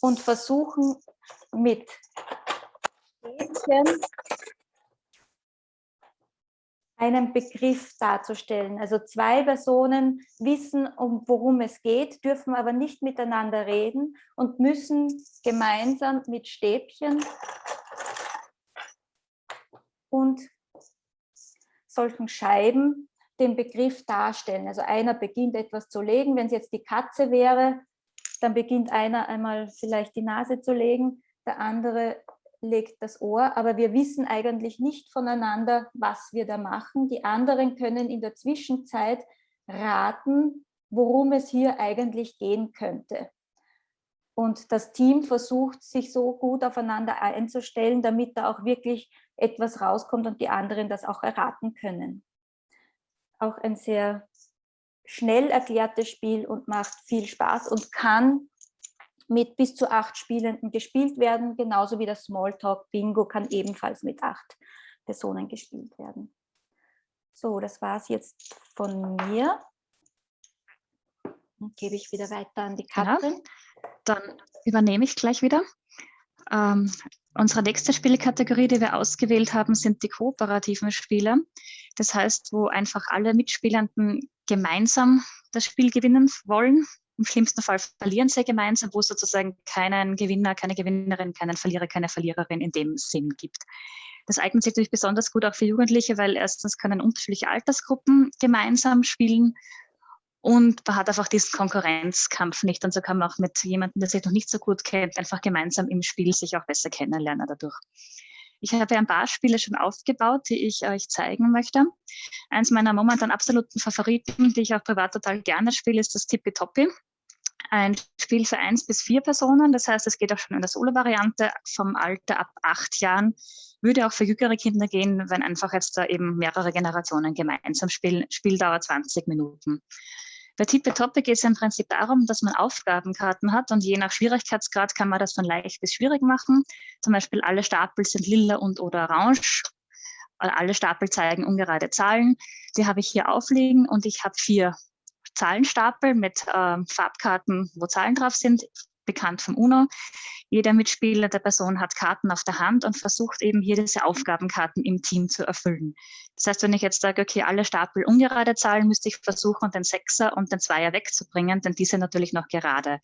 und versuchen mit Stäbchen einen Begriff darzustellen. Also zwei Personen wissen, um worum es geht, dürfen aber nicht miteinander reden und müssen gemeinsam mit Stäbchen und solchen Scheiben den Begriff darstellen. Also einer beginnt etwas zu legen, wenn es jetzt die Katze wäre, dann beginnt einer einmal vielleicht die Nase zu legen, der andere legt das Ohr, aber wir wissen eigentlich nicht voneinander, was wir da machen. Die anderen können in der Zwischenzeit raten, worum es hier eigentlich gehen könnte. Und das Team versucht, sich so gut aufeinander einzustellen, damit da auch wirklich etwas rauskommt und die anderen das auch erraten können. Auch ein sehr schnell erklärtes Spiel und macht viel Spaß und kann mit bis zu acht Spielenden gespielt werden, genauso wie das Smalltalk Bingo kann ebenfalls mit acht Personen gespielt werden. So, das war es jetzt von mir. Dann gebe ich wieder weiter an die Katrin. Genau. Dann übernehme ich gleich wieder. Ähm, unsere nächste Spielkategorie, die wir ausgewählt haben, sind die kooperativen Spiele. Das heißt, wo einfach alle Mitspielenden gemeinsam das Spiel gewinnen wollen, im schlimmsten Fall verlieren sie gemeinsam, wo es sozusagen keinen Gewinner, keine Gewinnerin, keinen Verlierer, keine Verliererin in dem Sinn gibt. Das eignet sich natürlich besonders gut auch für Jugendliche, weil erstens können unterschiedliche Altersgruppen gemeinsam spielen und man hat einfach diesen Konkurrenzkampf nicht. Und so kann man auch mit jemandem, der sich noch nicht so gut kennt, einfach gemeinsam im Spiel sich auch besser kennenlernen dadurch. Ich habe ein paar Spiele schon aufgebaut, die ich euch zeigen möchte. Eins meiner momentan absoluten Favoriten, die ich auch privat total gerne spiele, ist das Tippitoppi. Ein Spiel für eins bis vier Personen, das heißt, es geht auch schon in der Solo-Variante vom Alter ab acht Jahren. Würde auch für jüngere Kinder gehen, wenn einfach jetzt da eben mehrere Generationen gemeinsam spielen. Spieldauer 20 Minuten. Bei Tippe Topic geht es im Prinzip darum, dass man Aufgabenkarten hat und je nach Schwierigkeitsgrad kann man das von leicht bis schwierig machen. Zum Beispiel alle Stapel sind lila und oder orange. Alle Stapel zeigen ungerade Zahlen. Die habe ich hier aufliegen und ich habe vier Zahlenstapel mit äh, Farbkarten, wo Zahlen drauf sind bekannt vom UNO. Jeder Mitspieler der Person hat Karten auf der Hand und versucht eben hier diese Aufgabenkarten im Team zu erfüllen. Das heißt, wenn ich jetzt sage, okay, alle Stapel ungerade Zahlen, müsste ich versuchen, den Sechser und den Zweier wegzubringen, denn diese natürlich noch gerade.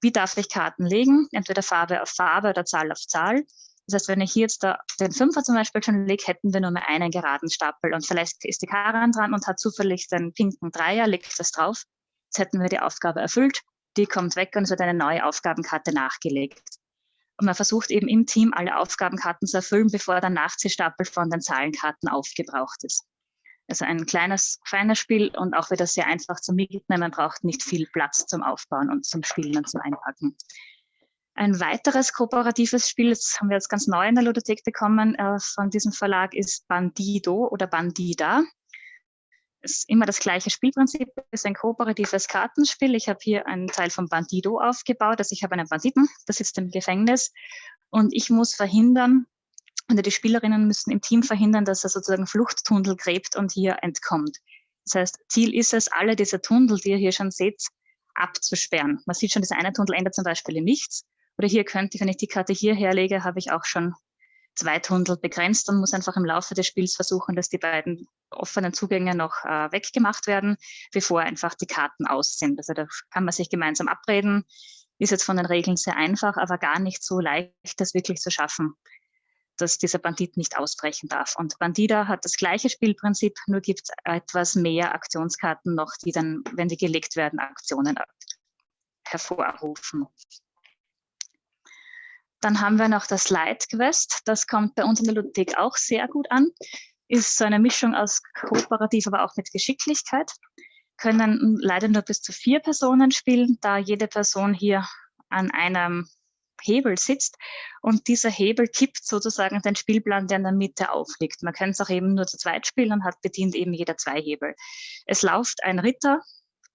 Wie darf ich Karten legen? Entweder Farbe auf Farbe oder Zahl auf Zahl. Das heißt, wenn ich hier jetzt da den Fünfer zum Beispiel schon lege, hätten wir nur mehr einen geraden Stapel und vielleicht ist die Karan dran und hat zufällig den pinken Dreier, legt das drauf. Jetzt hätten wir die Aufgabe erfüllt die kommt weg und es wird eine neue Aufgabenkarte nachgelegt. Und man versucht eben im Team alle Aufgabenkarten zu erfüllen, bevor der Nachziehstapel von den Zahlenkarten aufgebraucht ist. Also ein kleines, feines Spiel und auch wieder sehr einfach zum Mitnehmen. Man braucht nicht viel Platz zum Aufbauen und zum Spielen und zum Einpacken. Ein weiteres kooperatives Spiel, das haben wir jetzt ganz neu in der Ludothek bekommen, äh, von diesem Verlag ist Bandido oder Bandida. Ist immer das gleiche Spielprinzip, es ist ein kooperatives Kartenspiel. Ich habe hier einen Teil von Bandido aufgebaut, also ich habe einen Banditen, der sitzt im Gefängnis und ich muss verhindern, oder die Spielerinnen müssen im Team verhindern, dass er sozusagen Fluchttunnel gräbt und hier entkommt. Das heißt, Ziel ist es, alle diese Tunnel, die ihr hier schon seht, abzusperren. Man sieht schon, das eine Tunnel endet zum Beispiel in nichts. Oder hier könnte ich, wenn ich die Karte hier herlege, habe ich auch schon zwei Tunnel begrenzt und muss einfach im Laufe des Spiels versuchen, dass die beiden offenen Zugänge noch äh, weggemacht werden, bevor einfach die Karten aus sind. Also da kann man sich gemeinsam abreden. Ist jetzt von den Regeln sehr einfach, aber gar nicht so leicht, das wirklich zu schaffen, dass dieser Bandit nicht ausbrechen darf. Und Bandida hat das gleiche Spielprinzip, nur gibt es etwas mehr Aktionskarten noch, die dann, wenn die gelegt werden, Aktionen hervorrufen. Dann haben wir noch das Light Quest. Das kommt bei uns in der Ludothek auch sehr gut an. Ist so eine Mischung aus kooperativ, aber auch mit Geschicklichkeit. Können leider nur bis zu vier Personen spielen, da jede Person hier an einem Hebel sitzt und dieser Hebel kippt sozusagen den Spielplan, der in der Mitte aufliegt. Man kann es auch eben nur zu zweit spielen und hat bedient eben jeder zwei Hebel. Es läuft ein Ritter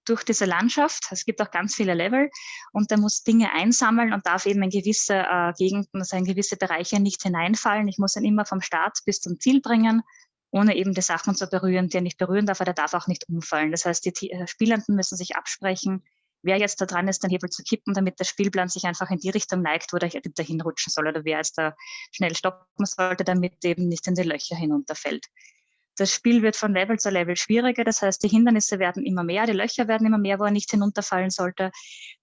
durch diese Landschaft. Es gibt auch ganz viele Level und der muss Dinge einsammeln und darf eben in gewisse äh, Gegenden, also in gewisse Bereiche nicht hineinfallen. Ich muss ihn immer vom Start bis zum Ziel bringen, ohne eben die Sachen zu berühren, die er nicht berühren darf, aber der darf auch nicht umfallen. Das heißt, die äh, Spielenden müssen sich absprechen, wer jetzt da dran ist, den Hebel zu kippen, damit der Spielplan sich einfach in die Richtung neigt, wo der Ritter hinrutschen soll oder wer jetzt da schnell stoppen sollte, damit eben nicht in die Löcher hinunterfällt. Das Spiel wird von Level zu Level schwieriger, das heißt, die Hindernisse werden immer mehr, die Löcher werden immer mehr, wo er nicht hinunterfallen sollte.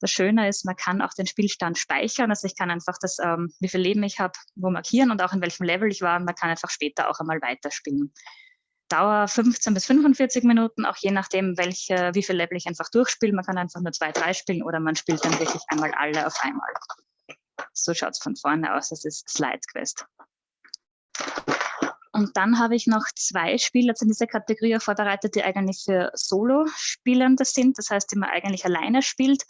Das Schöne ist, man kann auch den Spielstand speichern, also ich kann einfach das, ähm, wie viel Leben ich habe, wo markieren und auch in welchem Level ich war und man kann einfach später auch einmal weiterspielen. Dauer 15 bis 45 Minuten, auch je nachdem, welche, wie viel Level ich einfach durchspiele. Man kann einfach nur zwei, drei spielen oder man spielt dann wirklich einmal alle auf einmal. So schaut es von vorne aus, das ist Slide Quest. Und dann habe ich noch zwei Spiele in dieser Kategorie vorbereitet, die eigentlich für Solo-Spielende sind, das heißt, die man eigentlich alleine spielt.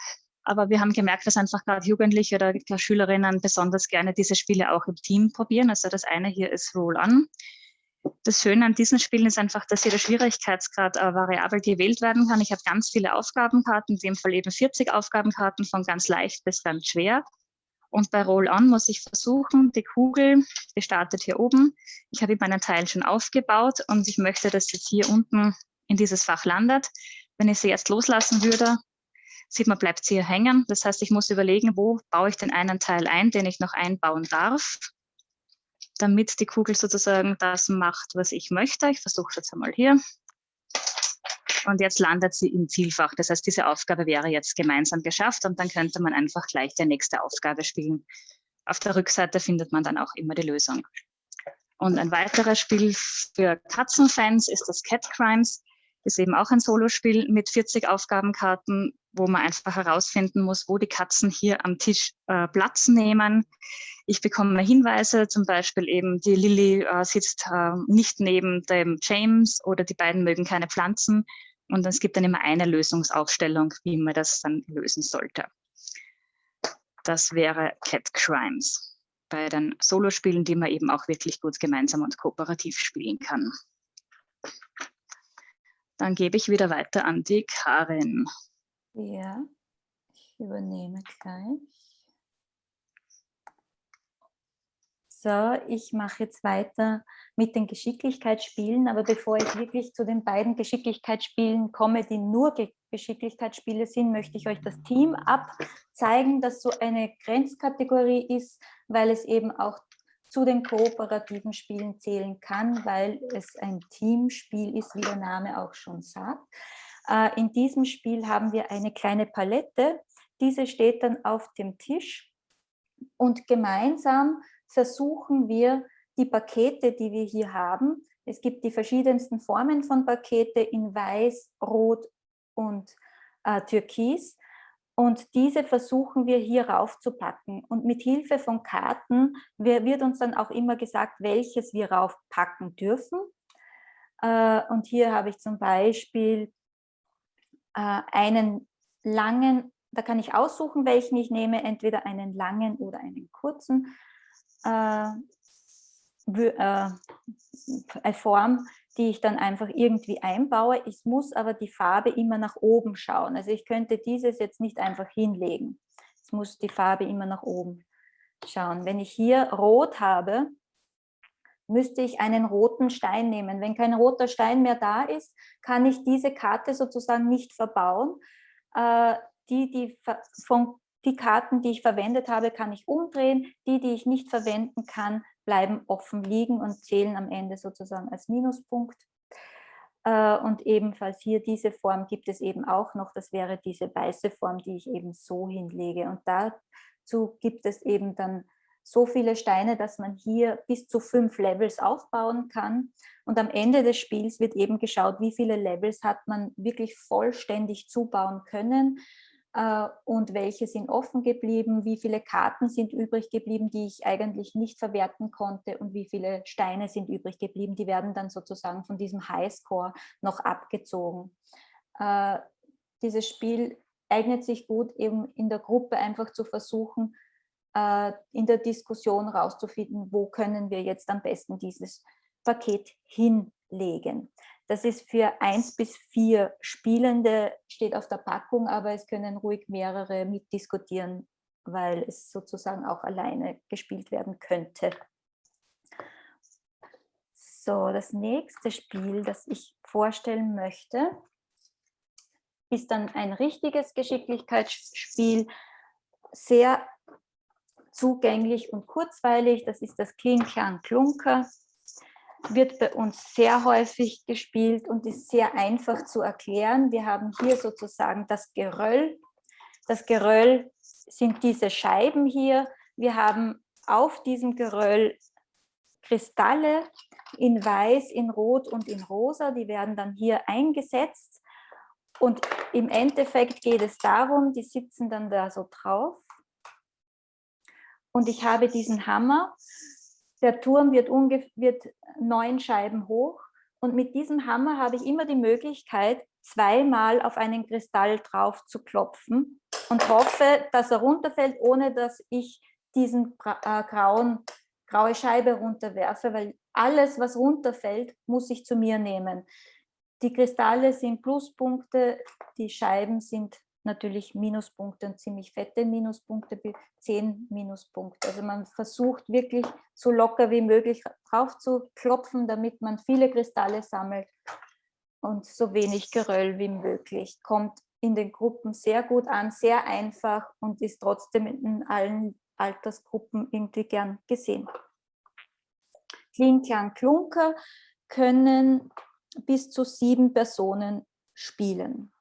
Aber wir haben gemerkt, dass einfach gerade Jugendliche oder Schülerinnen besonders gerne diese Spiele auch im Team probieren. Also das eine hier ist Roll-On. Das Schöne an diesen Spielen ist einfach, dass jeder Schwierigkeitsgrad äh, variabel gewählt werden kann. Ich habe ganz viele Aufgabenkarten, in dem Fall eben 40 Aufgabenkarten von ganz leicht bis ganz schwer. Und bei Roll-On muss ich versuchen, die Kugel, die startet hier oben. Ich habe meinen Teil schon aufgebaut und ich möchte, dass jetzt hier unten in dieses Fach landet. Wenn ich sie jetzt loslassen würde, sieht man, bleibt sie hier hängen. Das heißt, ich muss überlegen, wo baue ich den einen Teil ein, den ich noch einbauen darf, damit die Kugel sozusagen das macht, was ich möchte. Ich versuche es jetzt einmal hier und jetzt landet sie im Zielfach. Das heißt, diese Aufgabe wäre jetzt gemeinsam geschafft und dann könnte man einfach gleich die nächste Aufgabe spielen. Auf der Rückseite findet man dann auch immer die Lösung. Und ein weiteres Spiel für Katzenfans ist das Cat Crimes. Ist eben auch ein Solospiel mit 40 Aufgabenkarten, wo man einfach herausfinden muss, wo die Katzen hier am Tisch äh, Platz nehmen. Ich bekomme Hinweise, zum Beispiel eben die Lilly äh, sitzt äh, nicht neben dem James oder die beiden mögen keine Pflanzen. Und es gibt dann immer eine Lösungsaufstellung, wie man das dann lösen sollte. Das wäre Cat Crimes bei den Solospielen, die man eben auch wirklich gut gemeinsam und kooperativ spielen kann. Dann gebe ich wieder weiter an die Karin. Ja, ich übernehme gleich. So, ich mache jetzt weiter mit den Geschicklichkeitsspielen, aber bevor ich wirklich zu den beiden Geschicklichkeitsspielen komme, die nur Geschicklichkeitsspiele sind, möchte ich euch das Team abzeigen, das so eine Grenzkategorie ist, weil es eben auch zu den kooperativen Spielen zählen kann, weil es ein Teamspiel ist, wie der Name auch schon sagt. Äh, in diesem Spiel haben wir eine kleine Palette, diese steht dann auf dem Tisch und gemeinsam versuchen wir, die Pakete, die wir hier haben, es gibt die verschiedensten Formen von Pakete in Weiß, Rot und äh, Türkis. Und diese versuchen wir hier raufzupacken. Und mit Hilfe von Karten wird uns dann auch immer gesagt, welches wir raufpacken dürfen. Äh, und hier habe ich zum Beispiel äh, einen langen, da kann ich aussuchen, welchen ich nehme, entweder einen langen oder einen kurzen äh, äh, Form, die ich dann einfach irgendwie einbaue. Ich muss aber die Farbe immer nach oben schauen. Also ich könnte dieses jetzt nicht einfach hinlegen. Es muss die Farbe immer nach oben schauen. Wenn ich hier rot habe, müsste ich einen roten Stein nehmen. Wenn kein roter Stein mehr da ist, kann ich diese Karte sozusagen nicht verbauen. Äh, die, die, von, die Karten, die ich verwendet habe, kann ich umdrehen. Die, die ich nicht verwenden kann, bleiben offen liegen und zählen am Ende sozusagen als Minuspunkt. Äh, und ebenfalls hier diese Form gibt es eben auch noch. Das wäre diese weiße Form, die ich eben so hinlege. Und dazu gibt es eben dann so viele Steine, dass man hier bis zu fünf Levels aufbauen kann. Und am Ende des Spiels wird eben geschaut, wie viele Levels hat man wirklich vollständig zubauen können und welche sind offen geblieben, wie viele Karten sind übrig geblieben, die ich eigentlich nicht verwerten konnte und wie viele Steine sind übrig geblieben. Die werden dann sozusagen von diesem Highscore noch abgezogen. Äh, dieses Spiel eignet sich gut eben in der Gruppe einfach zu versuchen, äh, in der Diskussion rauszufinden, wo können wir jetzt am besten dieses Paket hinlegen. Das ist für eins bis vier Spielende, steht auf der Packung, aber es können ruhig mehrere mitdiskutieren, weil es sozusagen auch alleine gespielt werden könnte. So, das nächste Spiel, das ich vorstellen möchte, ist dann ein richtiges Geschicklichkeitsspiel, sehr zugänglich und kurzweilig. Das ist das Kling Klang Klunker. Wird bei uns sehr häufig gespielt und ist sehr einfach zu erklären. Wir haben hier sozusagen das Geröll. Das Geröll sind diese Scheiben hier. Wir haben auf diesem Geröll Kristalle in weiß, in rot und in rosa. Die werden dann hier eingesetzt. Und im Endeffekt geht es darum, die sitzen dann da so drauf und ich habe diesen Hammer. Der Turm wird, wird neun Scheiben hoch und mit diesem Hammer habe ich immer die Möglichkeit, zweimal auf einen Kristall drauf zu klopfen und hoffe, dass er runterfällt, ohne dass ich diesen äh, grauen, graue Scheibe runterwerfe, weil alles, was runterfällt, muss ich zu mir nehmen. Die Kristalle sind Pluspunkte, die Scheiben sind natürlich Minuspunkte und ziemlich fette Minuspunkte, 10 Minuspunkte. Also man versucht wirklich so locker wie möglich drauf zu klopfen, damit man viele Kristalle sammelt und so wenig Geröll wie möglich. Kommt in den Gruppen sehr gut an, sehr einfach und ist trotzdem in allen Altersgruppen irgendwie gern gesehen. Klinklang Klunker können bis zu sieben Personen spielen.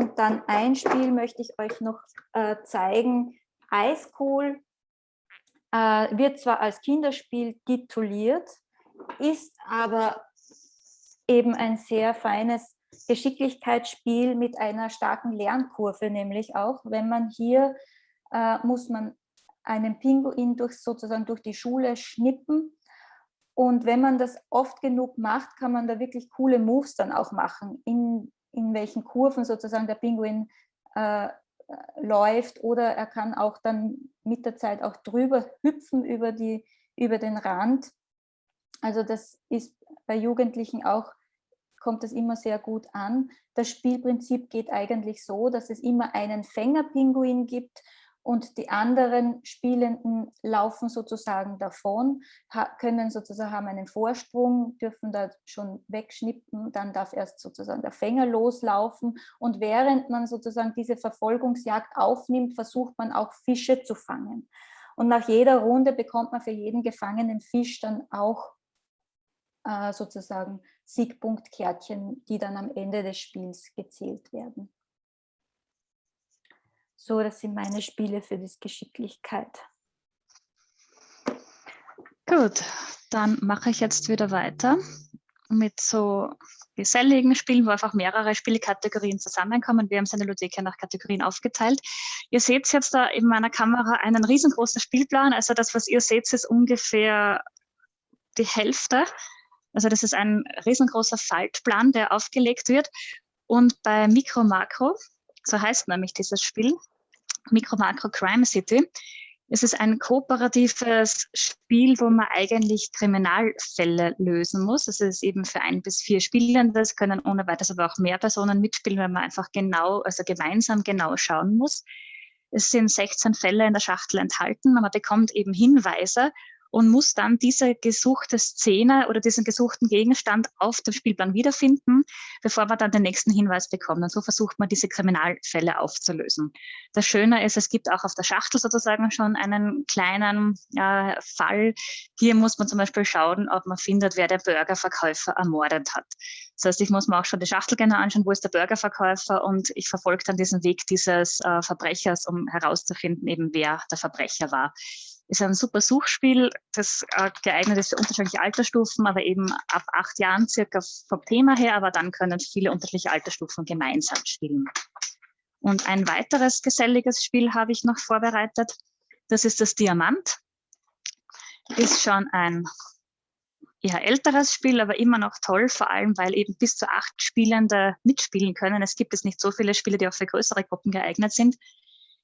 Und dann ein Spiel möchte ich euch noch äh, zeigen. Eiskohl äh, wird zwar als Kinderspiel tituliert, ist aber eben ein sehr feines Geschicklichkeitsspiel mit einer starken Lernkurve, nämlich auch, wenn man hier äh, muss man einen Pinguin durch, sozusagen durch die Schule schnippen. Und wenn man das oft genug macht, kann man da wirklich coole Moves dann auch machen. In in welchen Kurven sozusagen der Pinguin äh, läuft oder er kann auch dann mit der Zeit auch drüber hüpfen über, die, über den Rand. Also das ist bei Jugendlichen auch, kommt das immer sehr gut an. Das Spielprinzip geht eigentlich so, dass es immer einen Fängerpinguin gibt und die anderen Spielenden laufen sozusagen davon, können sozusagen haben einen Vorsprung, dürfen da schon wegschnippen, dann darf erst sozusagen der Fänger loslaufen und während man sozusagen diese Verfolgungsjagd aufnimmt, versucht man auch Fische zu fangen. Und nach jeder Runde bekommt man für jeden gefangenen Fisch dann auch äh, sozusagen Siegpunktkärtchen, die dann am Ende des Spiels gezählt werden. So, das sind meine Spiele für die Geschicklichkeit. Gut, dann mache ich jetzt wieder weiter mit so geselligen Spielen, wo einfach mehrere Spielkategorien zusammenkommen. Wir haben seine Ludothek nach Kategorien aufgeteilt. Ihr seht jetzt da in meiner Kamera einen riesengroßen Spielplan. Also das, was ihr seht, ist ungefähr die Hälfte. Also das ist ein riesengroßer Faltplan, der aufgelegt wird. Und bei Mikro Makro, so heißt nämlich dieses Spiel, Mikro Makro Crime City, Es ist ein kooperatives Spiel, wo man eigentlich Kriminalfälle lösen muss. Es ist eben für ein bis vier Spielende. Es können ohne weiteres aber auch mehr Personen mitspielen, weil man einfach genau, also gemeinsam genau schauen muss. Es sind 16 Fälle in der Schachtel enthalten. Man bekommt eben Hinweise und muss dann diese gesuchte Szene oder diesen gesuchten Gegenstand auf dem Spielplan wiederfinden, bevor man dann den nächsten Hinweis bekommt. Und so versucht man, diese Kriminalfälle aufzulösen. Das Schöne ist, es gibt auch auf der Schachtel sozusagen schon einen kleinen äh, Fall. Hier muss man zum Beispiel schauen, ob man findet, wer der Burgerverkäufer ermordet hat. Das heißt, ich muss mir auch schon die Schachtel genau anschauen, wo ist der Burgerverkäufer und ich verfolge dann diesen Weg dieses äh, Verbrechers, um herauszufinden, eben wer der Verbrecher war ist ein super Suchspiel, das äh, geeignet ist für unterschiedliche Altersstufen, aber eben ab acht Jahren circa vom Thema her, aber dann können viele unterschiedliche Altersstufen gemeinsam spielen. Und ein weiteres geselliges Spiel habe ich noch vorbereitet. Das ist das Diamant. Ist schon ein eher älteres Spiel, aber immer noch toll, vor allem weil eben bis zu acht Spielende mitspielen können. Es gibt jetzt nicht so viele Spiele, die auch für größere Gruppen geeignet sind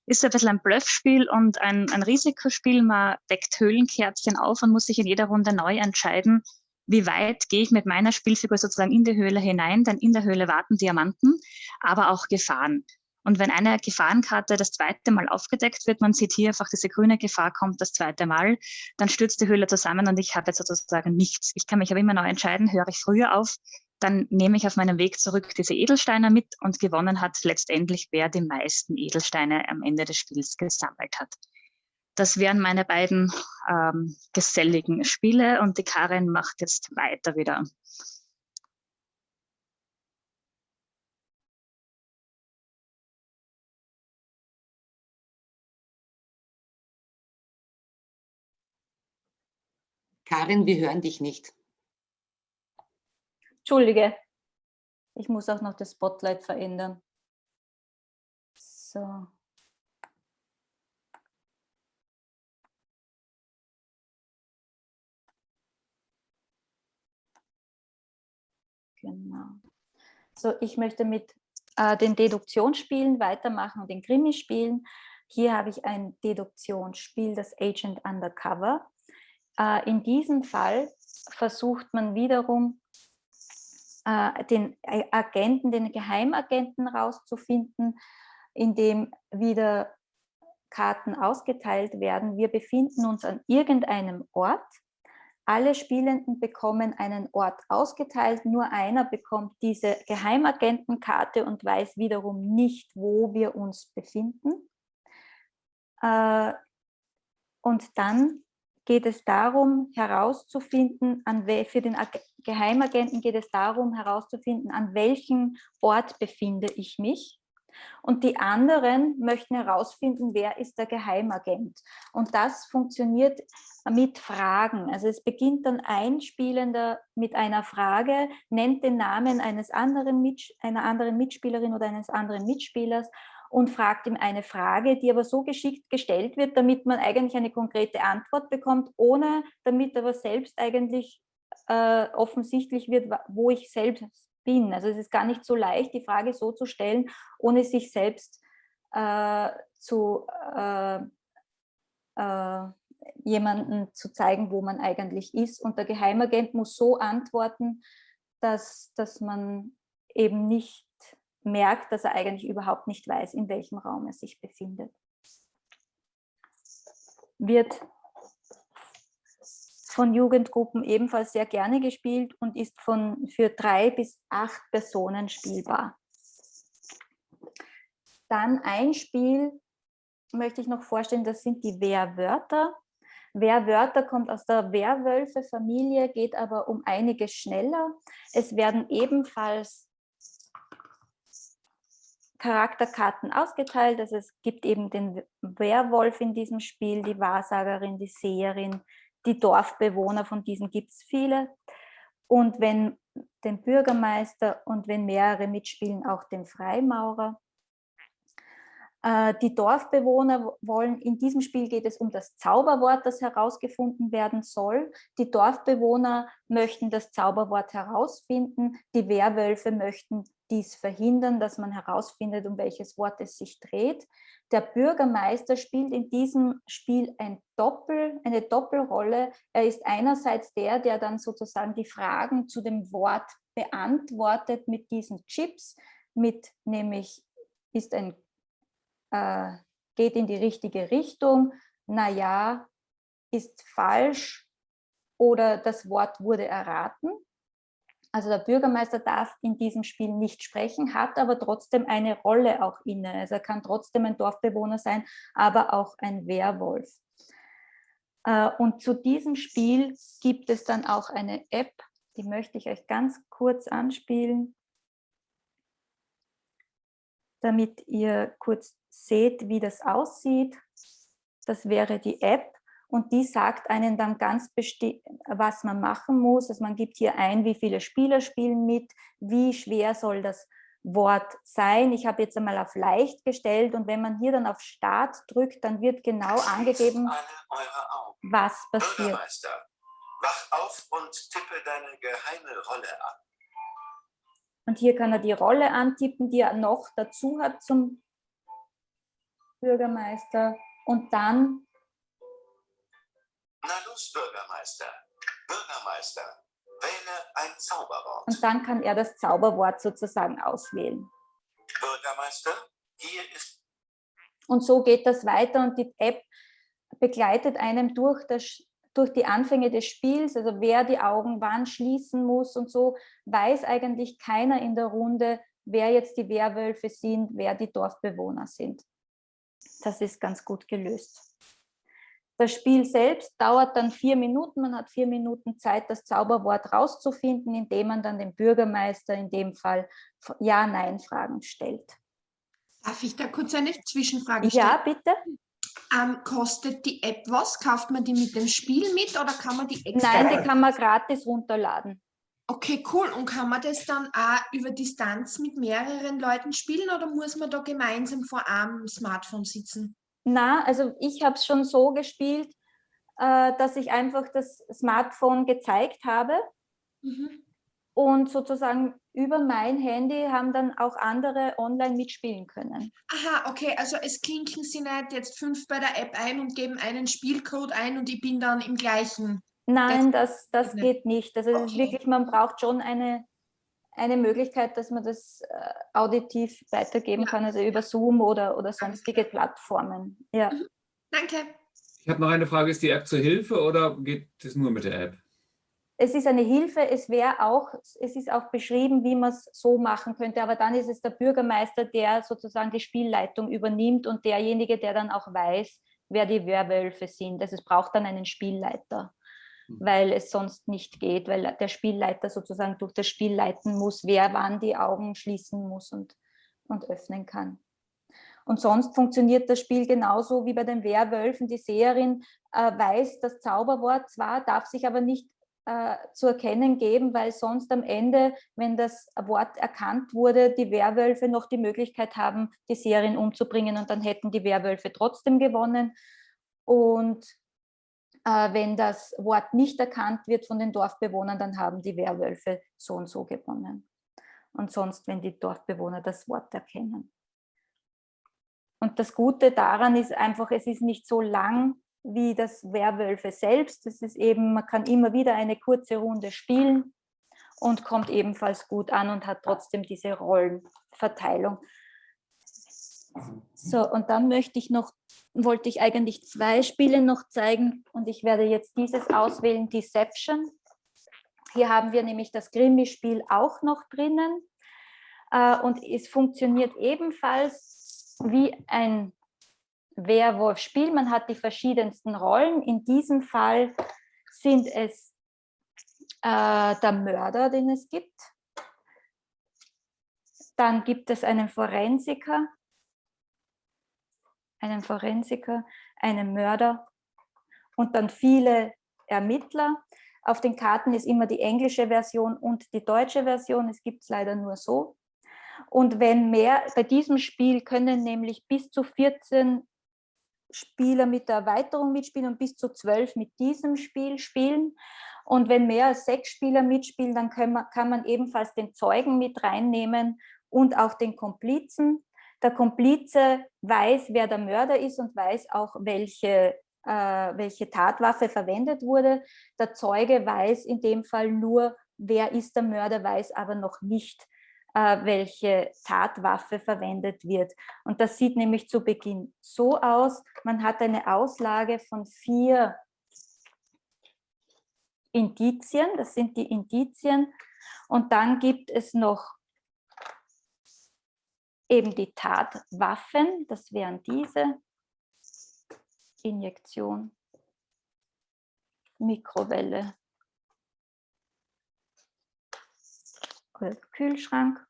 ist ein bisschen ein Bluffspiel und ein, ein Risikospiel. Man deckt Höhlenkerzchen auf und muss sich in jeder Runde neu entscheiden, wie weit gehe ich mit meiner Spielfigur sozusagen in die Höhle hinein, denn in der Höhle warten Diamanten, aber auch Gefahren. Und wenn eine Gefahrenkarte das zweite Mal aufgedeckt wird, man sieht hier einfach, diese grüne Gefahr kommt das zweite Mal, dann stürzt die Höhle zusammen und ich habe jetzt sozusagen nichts. Ich kann mich aber immer neu entscheiden, höre ich früher auf, dann nehme ich auf meinem Weg zurück diese Edelsteine mit und gewonnen hat letztendlich, wer die meisten Edelsteine am Ende des Spiels gesammelt hat. Das wären meine beiden ähm, geselligen Spiele und die Karin macht jetzt weiter wieder. Karin, wir hören dich nicht. Entschuldige, ich muss auch noch das Spotlight verändern. So. Genau. So, ich möchte mit äh, den Deduktionsspielen weitermachen und den Krimi-Spielen. Hier habe ich ein Deduktionsspiel, das Agent Undercover. Äh, in diesem Fall versucht man wiederum äh, den Agenten, den Geheimagenten rauszufinden, indem wieder Karten ausgeteilt werden. Wir befinden uns an irgendeinem Ort. Alle Spielenden bekommen einen Ort ausgeteilt, nur einer bekommt diese Geheimagentenkarte und weiß wiederum nicht, wo wir uns befinden. Äh, und dann geht es darum, herauszufinden, an für den Geheimagenten geht es darum, herauszufinden, an welchem Ort befinde ich mich. Und die anderen möchten herausfinden, wer ist der Geheimagent. Und das funktioniert mit Fragen. Also es beginnt dann ein Spielender mit einer Frage, nennt den Namen eines anderen einer anderen Mitspielerin oder eines anderen Mitspielers und fragt ihm eine Frage, die aber so geschickt gestellt wird, damit man eigentlich eine konkrete Antwort bekommt, ohne damit aber selbst eigentlich äh, offensichtlich wird, wo ich selbst bin. Also es ist gar nicht so leicht, die Frage so zu stellen, ohne sich selbst äh, zu äh, äh jemanden zu zeigen, wo man eigentlich ist. Und der Geheimagent muss so antworten, dass, dass man eben nicht merkt, dass er eigentlich überhaupt nicht weiß, in welchem Raum er sich befindet. Wird von Jugendgruppen ebenfalls sehr gerne gespielt und ist von, für drei bis acht Personen spielbar. Dann ein Spiel möchte ich noch vorstellen, das sind die Wehrwörter. Wehrwörter kommt aus der Werwölfe-Familie, geht aber um einiges schneller. Es werden ebenfalls Charakterkarten ausgeteilt. Also es gibt eben den Werwolf in diesem Spiel, die Wahrsagerin, die Seherin, die Dorfbewohner, von diesen gibt es viele. Und wenn den Bürgermeister und wenn mehrere mitspielen, auch den Freimaurer. Äh, die Dorfbewohner wollen, in diesem Spiel geht es um das Zauberwort, das herausgefunden werden soll. Die Dorfbewohner möchten das Zauberwort herausfinden, die Werwölfe möchten dies verhindern, dass man herausfindet, um welches Wort es sich dreht. Der Bürgermeister spielt in diesem Spiel ein Doppel, eine Doppelrolle. Er ist einerseits der, der dann sozusagen die Fragen zu dem Wort beantwortet mit diesen Chips, mit nämlich ist ein, äh, geht in die richtige Richtung, naja, ist falsch oder das Wort wurde erraten. Also der Bürgermeister darf in diesem Spiel nicht sprechen, hat aber trotzdem eine Rolle auch inne. Also er kann trotzdem ein Dorfbewohner sein, aber auch ein Werwolf. Äh, und zu diesem Spiel gibt es dann auch eine App, die möchte ich euch ganz kurz anspielen, damit ihr kurz seht, wie das aussieht. Das wäre die App und die sagt einen dann ganz bestimmt, was man machen muss. Also man gibt hier ein, wie viele Spieler spielen mit, wie schwer soll das Wort sein. Ich habe jetzt einmal auf leicht gestellt und wenn man hier dann auf Start drückt, dann wird genau angegeben, was passiert. Bürgermeister, wach auf und tippe deine geheime Rolle an. Und hier kann er die Rolle antippen, die er noch dazu hat zum Bürgermeister. Und dann na los, Bürgermeister. Bürgermeister, wähle ein Zauberwort. Und dann kann er das Zauberwort sozusagen auswählen. Bürgermeister, hier ist... Und so geht das weiter und die App begleitet einem durch, das, durch die Anfänge des Spiels, also wer die Augen wann schließen muss und so, weiß eigentlich keiner in der Runde, wer jetzt die Werwölfe sind, wer die Dorfbewohner sind. Das ist ganz gut gelöst. Das Spiel selbst dauert dann vier Minuten. Man hat vier Minuten Zeit, das Zauberwort rauszufinden, indem man dann dem Bürgermeister in dem Fall Ja-Nein-Fragen stellt. Darf ich da kurz eine Zwischenfrage stellen? Ja, bitte. Ähm, kostet die App was? Kauft man die mit dem Spiel mit oder kann man die extra? Nein, die kann man gratis runterladen. Okay, cool. Und kann man das dann auch über Distanz mit mehreren Leuten spielen oder muss man da gemeinsam vor einem Smartphone sitzen? Na, also ich habe es schon so gespielt, äh, dass ich einfach das Smartphone gezeigt habe mhm. und sozusagen über mein Handy haben dann auch andere online mitspielen können. Aha, okay, also es klinken Sie nicht jetzt fünf bei der App ein und geben einen Spielcode ein und ich bin dann im gleichen. Nein, das, das geht nicht. Also okay. wirklich, man braucht schon eine eine Möglichkeit, dass man das äh, auditiv weitergeben ja. kann, also über Zoom oder, oder sonstige Plattformen. Ja. Mhm. Danke. Ich habe noch eine Frage, ist die App zur Hilfe oder geht es nur mit der App? Es ist eine Hilfe, es wäre auch, es ist auch beschrieben, wie man es so machen könnte, aber dann ist es der Bürgermeister, der sozusagen die Spielleitung übernimmt und derjenige, der dann auch weiß, wer die Werwölfe sind. Also es braucht dann einen Spielleiter. Mhm. weil es sonst nicht geht, weil der Spielleiter sozusagen durch das Spiel leiten muss, wer wann die Augen schließen muss und, und öffnen kann. Und sonst funktioniert das Spiel genauso wie bei den Werwölfen. Die Seherin äh, weiß das Zauberwort zwar, darf sich aber nicht äh, zu erkennen geben, weil sonst am Ende, wenn das Wort erkannt wurde, die Werwölfe noch die Möglichkeit haben, die Seherin umzubringen und dann hätten die Werwölfe trotzdem gewonnen. Und äh, wenn das Wort nicht erkannt wird von den Dorfbewohnern, dann haben die Werwölfe so und so gewonnen. Und sonst, wenn die Dorfbewohner das Wort erkennen. Und das Gute daran ist einfach, es ist nicht so lang wie das Werwölfe selbst. Es ist eben, man kann immer wieder eine kurze Runde spielen und kommt ebenfalls gut an und hat trotzdem diese Rollenverteilung. So, und dann möchte ich noch wollte ich eigentlich zwei Spiele noch zeigen und ich werde jetzt dieses auswählen, Deception. Hier haben wir nämlich das Grimmi-Spiel auch noch drinnen äh, und es funktioniert ebenfalls wie ein Werwolf-Spiel. Man hat die verschiedensten Rollen. In diesem Fall sind es äh, der Mörder, den es gibt. Dann gibt es einen Forensiker, einen Forensiker, einen Mörder und dann viele Ermittler. Auf den Karten ist immer die englische Version und die deutsche Version. Es gibt es leider nur so. Und wenn mehr, bei diesem Spiel können nämlich bis zu 14 Spieler mit der Erweiterung mitspielen und bis zu 12 mit diesem Spiel spielen. Und wenn mehr als sechs Spieler mitspielen, dann kann man, kann man ebenfalls den Zeugen mit reinnehmen und auch den Komplizen. Der Komplize weiß, wer der Mörder ist und weiß auch, welche, äh, welche Tatwaffe verwendet wurde. Der Zeuge weiß in dem Fall nur, wer ist der Mörder, weiß aber noch nicht, welche Tatwaffe verwendet wird. Und das sieht nämlich zu Beginn so aus, man hat eine Auslage von vier Indizien, das sind die Indizien, und dann gibt es noch eben die Tatwaffen, das wären diese, Injektion, Mikrowelle, Kühlschrank.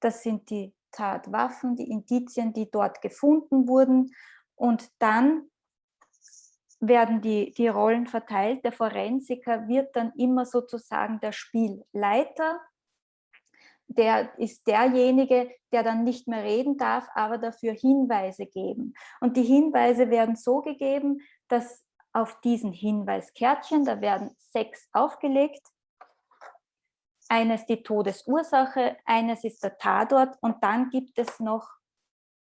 Das sind die Tatwaffen, die Indizien, die dort gefunden wurden. Und dann werden die, die Rollen verteilt. Der Forensiker wird dann immer sozusagen der Spielleiter. Der ist derjenige, der dann nicht mehr reden darf, aber dafür Hinweise geben. Und die Hinweise werden so gegeben, dass auf diesen Hinweiskärtchen, da werden sechs aufgelegt, eines die Todesursache, eines ist der Tatort und dann gibt es noch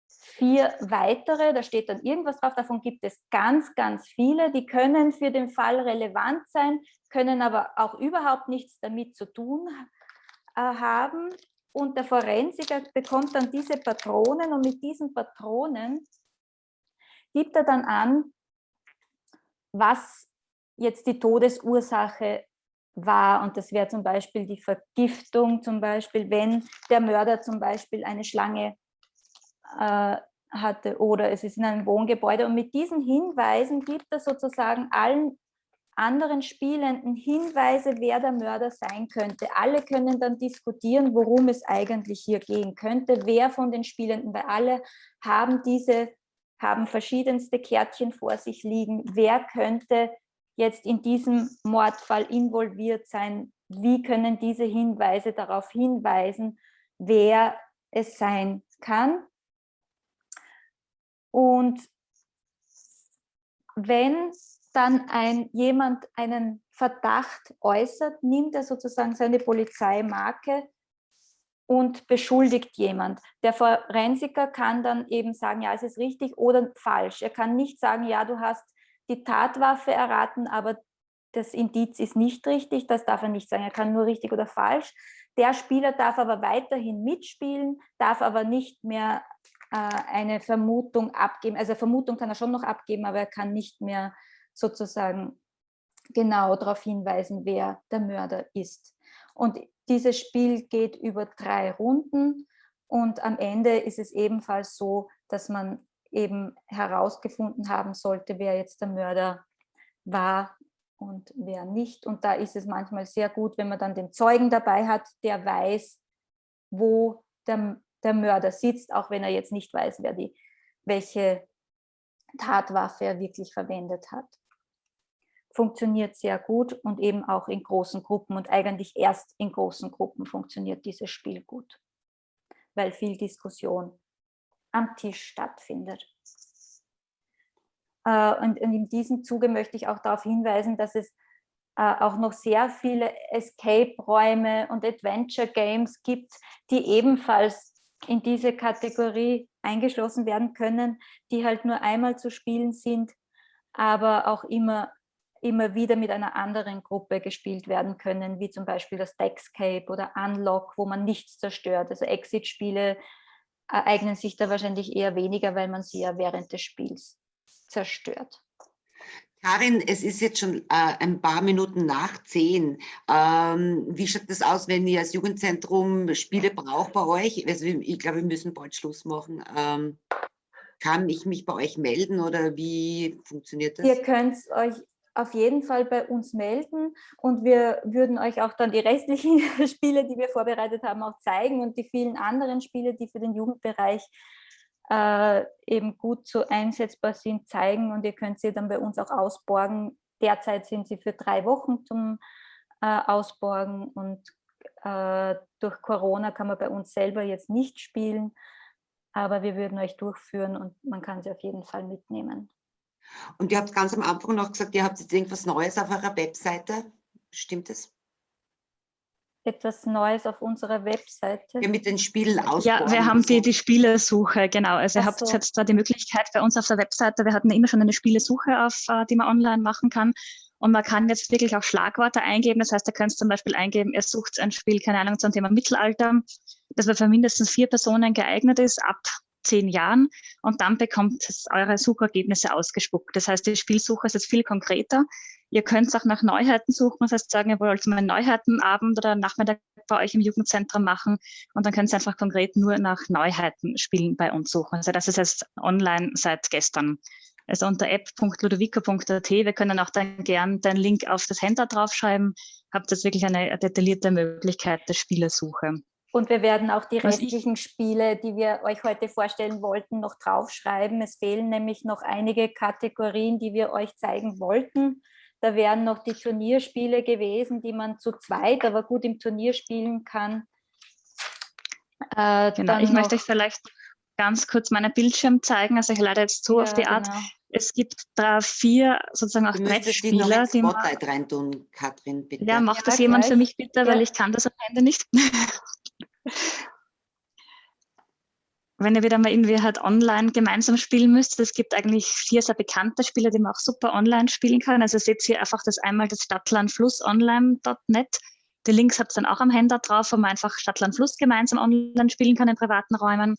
vier weitere, da steht dann irgendwas drauf, davon gibt es ganz, ganz viele, die können für den Fall relevant sein, können aber auch überhaupt nichts damit zu tun äh, haben. Und der Forensiker bekommt dann diese Patronen und mit diesen Patronen gibt er dann an, was jetzt die Todesursache war. Und das wäre zum Beispiel die Vergiftung, zum Beispiel, wenn der Mörder zum Beispiel eine Schlange äh, hatte oder es ist in einem Wohngebäude. Und mit diesen Hinweisen gibt er sozusagen allen anderen Spielenden Hinweise, wer der Mörder sein könnte. Alle können dann diskutieren, worum es eigentlich hier gehen könnte, wer von den Spielenden, weil alle haben diese, haben verschiedenste Kärtchen vor sich liegen, wer könnte jetzt in diesem Mordfall involviert sein, wie können diese Hinweise darauf hinweisen, wer es sein kann. Und wenn dann ein, jemand einen Verdacht äußert, nimmt er sozusagen seine Polizeimarke und beschuldigt jemand. Der Forensiker kann dann eben sagen, ja, es ist richtig oder falsch. Er kann nicht sagen, ja, du hast die Tatwaffe erraten, aber das Indiz ist nicht richtig, das darf er nicht sagen, er kann nur richtig oder falsch. Der Spieler darf aber weiterhin mitspielen, darf aber nicht mehr äh, eine Vermutung abgeben, also Vermutung kann er schon noch abgeben, aber er kann nicht mehr sozusagen genau darauf hinweisen, wer der Mörder ist. Und dieses Spiel geht über drei Runden und am Ende ist es ebenfalls so, dass man eben herausgefunden haben sollte, wer jetzt der Mörder war und wer nicht. Und da ist es manchmal sehr gut, wenn man dann den Zeugen dabei hat, der weiß, wo der, der Mörder sitzt, auch wenn er jetzt nicht weiß, wer die, welche Tatwaffe er wirklich verwendet hat. Funktioniert sehr gut und eben auch in großen Gruppen und eigentlich erst in großen Gruppen funktioniert dieses Spiel gut, weil viel Diskussion am Tisch stattfindet. Äh, und in diesem Zuge möchte ich auch darauf hinweisen, dass es äh, auch noch sehr viele Escape-Räume und Adventure-Games gibt, die ebenfalls in diese Kategorie eingeschlossen werden können, die halt nur einmal zu spielen sind, aber auch immer, immer wieder mit einer anderen Gruppe gespielt werden können, wie zum Beispiel das Deckscape oder Unlock, wo man nichts zerstört. Also Exit-Spiele eignen sich da wahrscheinlich eher weniger, weil man sie ja während des Spiels zerstört. Karin, es ist jetzt schon äh, ein paar Minuten nach zehn. Ähm, wie schaut das aus, wenn ihr als Jugendzentrum Spiele braucht bei euch? Also ich glaube, wir müssen bald Schluss machen. Ähm, kann ich mich bei euch melden oder wie funktioniert das? Ihr könnt euch auf jeden Fall bei uns melden und wir würden euch auch dann die restlichen Spiele, die wir vorbereitet haben, auch zeigen und die vielen anderen Spiele, die für den Jugendbereich äh, eben gut so einsetzbar sind, zeigen und ihr könnt sie dann bei uns auch ausborgen. Derzeit sind sie für drei Wochen zum äh, Ausborgen und äh, durch Corona kann man bei uns selber jetzt nicht spielen, aber wir würden euch durchführen und man kann sie auf jeden Fall mitnehmen. Und ihr habt ganz am Anfang noch gesagt, ihr habt jetzt irgendwas Neues auf eurer Webseite. Stimmt es? etwas Neues auf unserer Webseite? Ja, mit den Spielen aus. Ja, wir haben die, die Spielesuche, genau. Also ihr habt so. jetzt da die Möglichkeit bei uns auf der Webseite, wir hatten ja immer schon eine Spielesuche auf, äh, die man online machen kann. Und man kann jetzt wirklich auch Schlagworte eingeben. Das heißt, ihr könnt zum Beispiel eingeben, ihr sucht ein Spiel, keine Ahnung, zum Thema Mittelalter, das für mindestens vier Personen geeignet ist, ab zehn Jahren. Und dann bekommt es eure Suchergebnisse ausgespuckt. Das heißt, die Spielsuche ist jetzt viel konkreter. Ihr könnt auch nach Neuheiten suchen. Das heißt, sagen, ihr wollt mal einen Neuheitenabend oder Nachmittag bei euch im Jugendzentrum machen. Und dann könnt ihr einfach konkret nur nach Neuheiten spielen bei uns suchen. Also das ist jetzt online seit gestern. Also unter app.ludovico.at. Wir können auch dann gern den Link auf das Handout draufschreiben. Habt jetzt wirklich eine detaillierte Möglichkeit der Spielersuche. Und wir werden auch die Was ich- restlichen Spiele, die wir euch heute vorstellen wollten, noch draufschreiben. Es fehlen nämlich noch einige Kategorien, die wir euch zeigen wollten. Da wären noch die Turnierspiele gewesen, die man zu zweit, aber gut im Turnier spielen kann. Äh, Genau. Ich möchte euch vielleicht ganz kurz meinen Bildschirm zeigen. Also ich leite jetzt so auf Ja, die Art. genau. Es gibt da vier sozusagen auch noch Brettspieler, ins die man Spotlight reintun, Katrin, bitte. Ja, macht Ja, das jemand für gleich. mich bitte, weil Ja. ich kann das am Ende nicht. Wenn ihr wieder mal irgendwie halt online gemeinsam spielen müsst, es gibt eigentlich vier sehr bekannte Spiele, die man auch super online spielen kann. Also seht ihr einfach das einmal das Stadtlandflussonline.net. Die Links habt ihr dann auch am Handout drauf, wo man einfach Stadtlandfluss gemeinsam online spielen kann in privaten Räumen.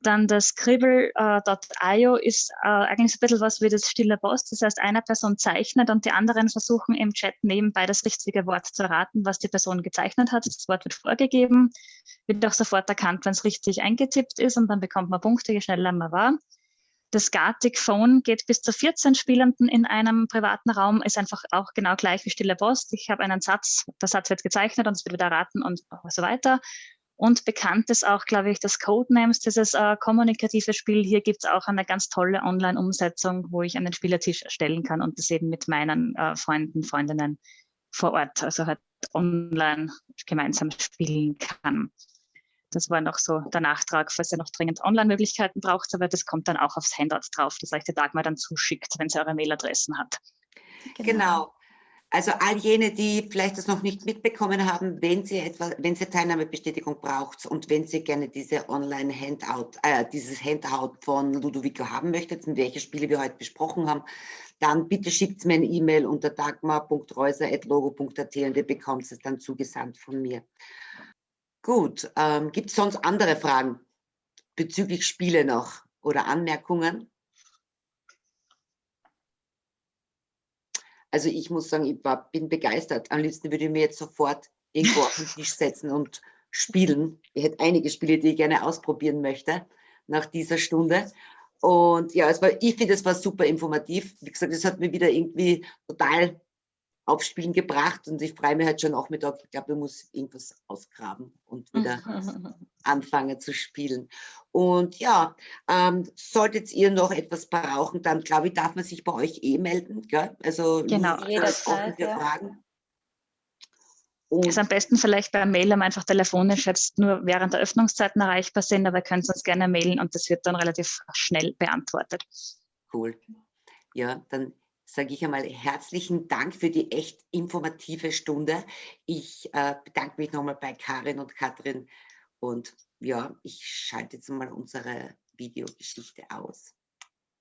Dann das Scribble.io ist äh, eigentlich so ein bisschen was wie das stille Post. Das heißt, eine Person zeichnet und die anderen versuchen im Chat nebenbei das richtige Wort zu erraten, was die Person gezeichnet hat. Das Wort wird vorgegeben, wird auch sofort erkannt, wenn es richtig eingetippt ist und dann bekommt man Punkte, je schneller man war. Das Gartic Phone geht bis zu 14 Spielenden in einem privaten Raum, ist einfach auch genau gleich wie Stille Post. Ich habe einen Satz, der Satz wird gezeichnet und es wird wieder erraten und so weiter. Und bekannt ist auch, glaube ich, das Codenames, dieses äh, kommunikative Spiel. Hier gibt es auch eine ganz tolle Online-Umsetzung, wo ich einen Spielertisch erstellen kann und das eben mit meinen äh, Freunden, Freundinnen vor Ort, also halt online gemeinsam spielen kann. Das war noch so der Nachtrag, falls ihr noch dringend Online-Möglichkeiten braucht, aber das kommt dann auch aufs Handout drauf, das euch der Dagmar dann zuschickt, wenn sie eure Mailadressen hat. Genau. Also all jene, die vielleicht das noch nicht mitbekommen haben, wenn Sie etwa, wenn Sie Teilnahmebestätigung braucht und wenn Sie gerne diese Online-Handout, äh, dieses Handout von Ludovico haben möchtet, welche Spiele wir heute besprochen haben, dann bitte schickt mir eine E-Mail unter dagmar.reuser.logo.at und ihr bekommt es dann zugesandt von mir. Gut, ähm, gibt es sonst andere Fragen bezüglich Spiele noch oder Anmerkungen? Also ich muss sagen, ich war, bin begeistert. Am liebsten würde ich mir jetzt sofort irgendwo auf den Tisch setzen und spielen. Ich hätte einige Spiele, die ich gerne ausprobieren möchte nach dieser Stunde. Und ja, es war, ich finde, es war super informativ. Wie gesagt, es hat mir wieder irgendwie total aufs Spielen gebracht und ich freue mich halt schon auch mit, ich glaube, ich muss irgendwas ausgraben und wieder anfangen zu spielen. Und ja, ähm, solltet ihr noch etwas brauchen, dann glaube ich, darf man sich bei euch eh melden. Gell? Also Genau. Jederzeit, ja. Fragen. Und Ist am besten vielleicht per Mail, um einfach telefonisch jetzt nur während der Öffnungszeiten erreichbar sind, aber ihr könnt uns gerne mailen und das wird dann relativ schnell beantwortet. cool. Ja, dann sage ich einmal herzlichen Dank für die echt informative Stunde. Ich äh, bedanke mich nochmal bei Karin und Katrin und ja, ich schalte jetzt mal unsere Videogeschichte aus.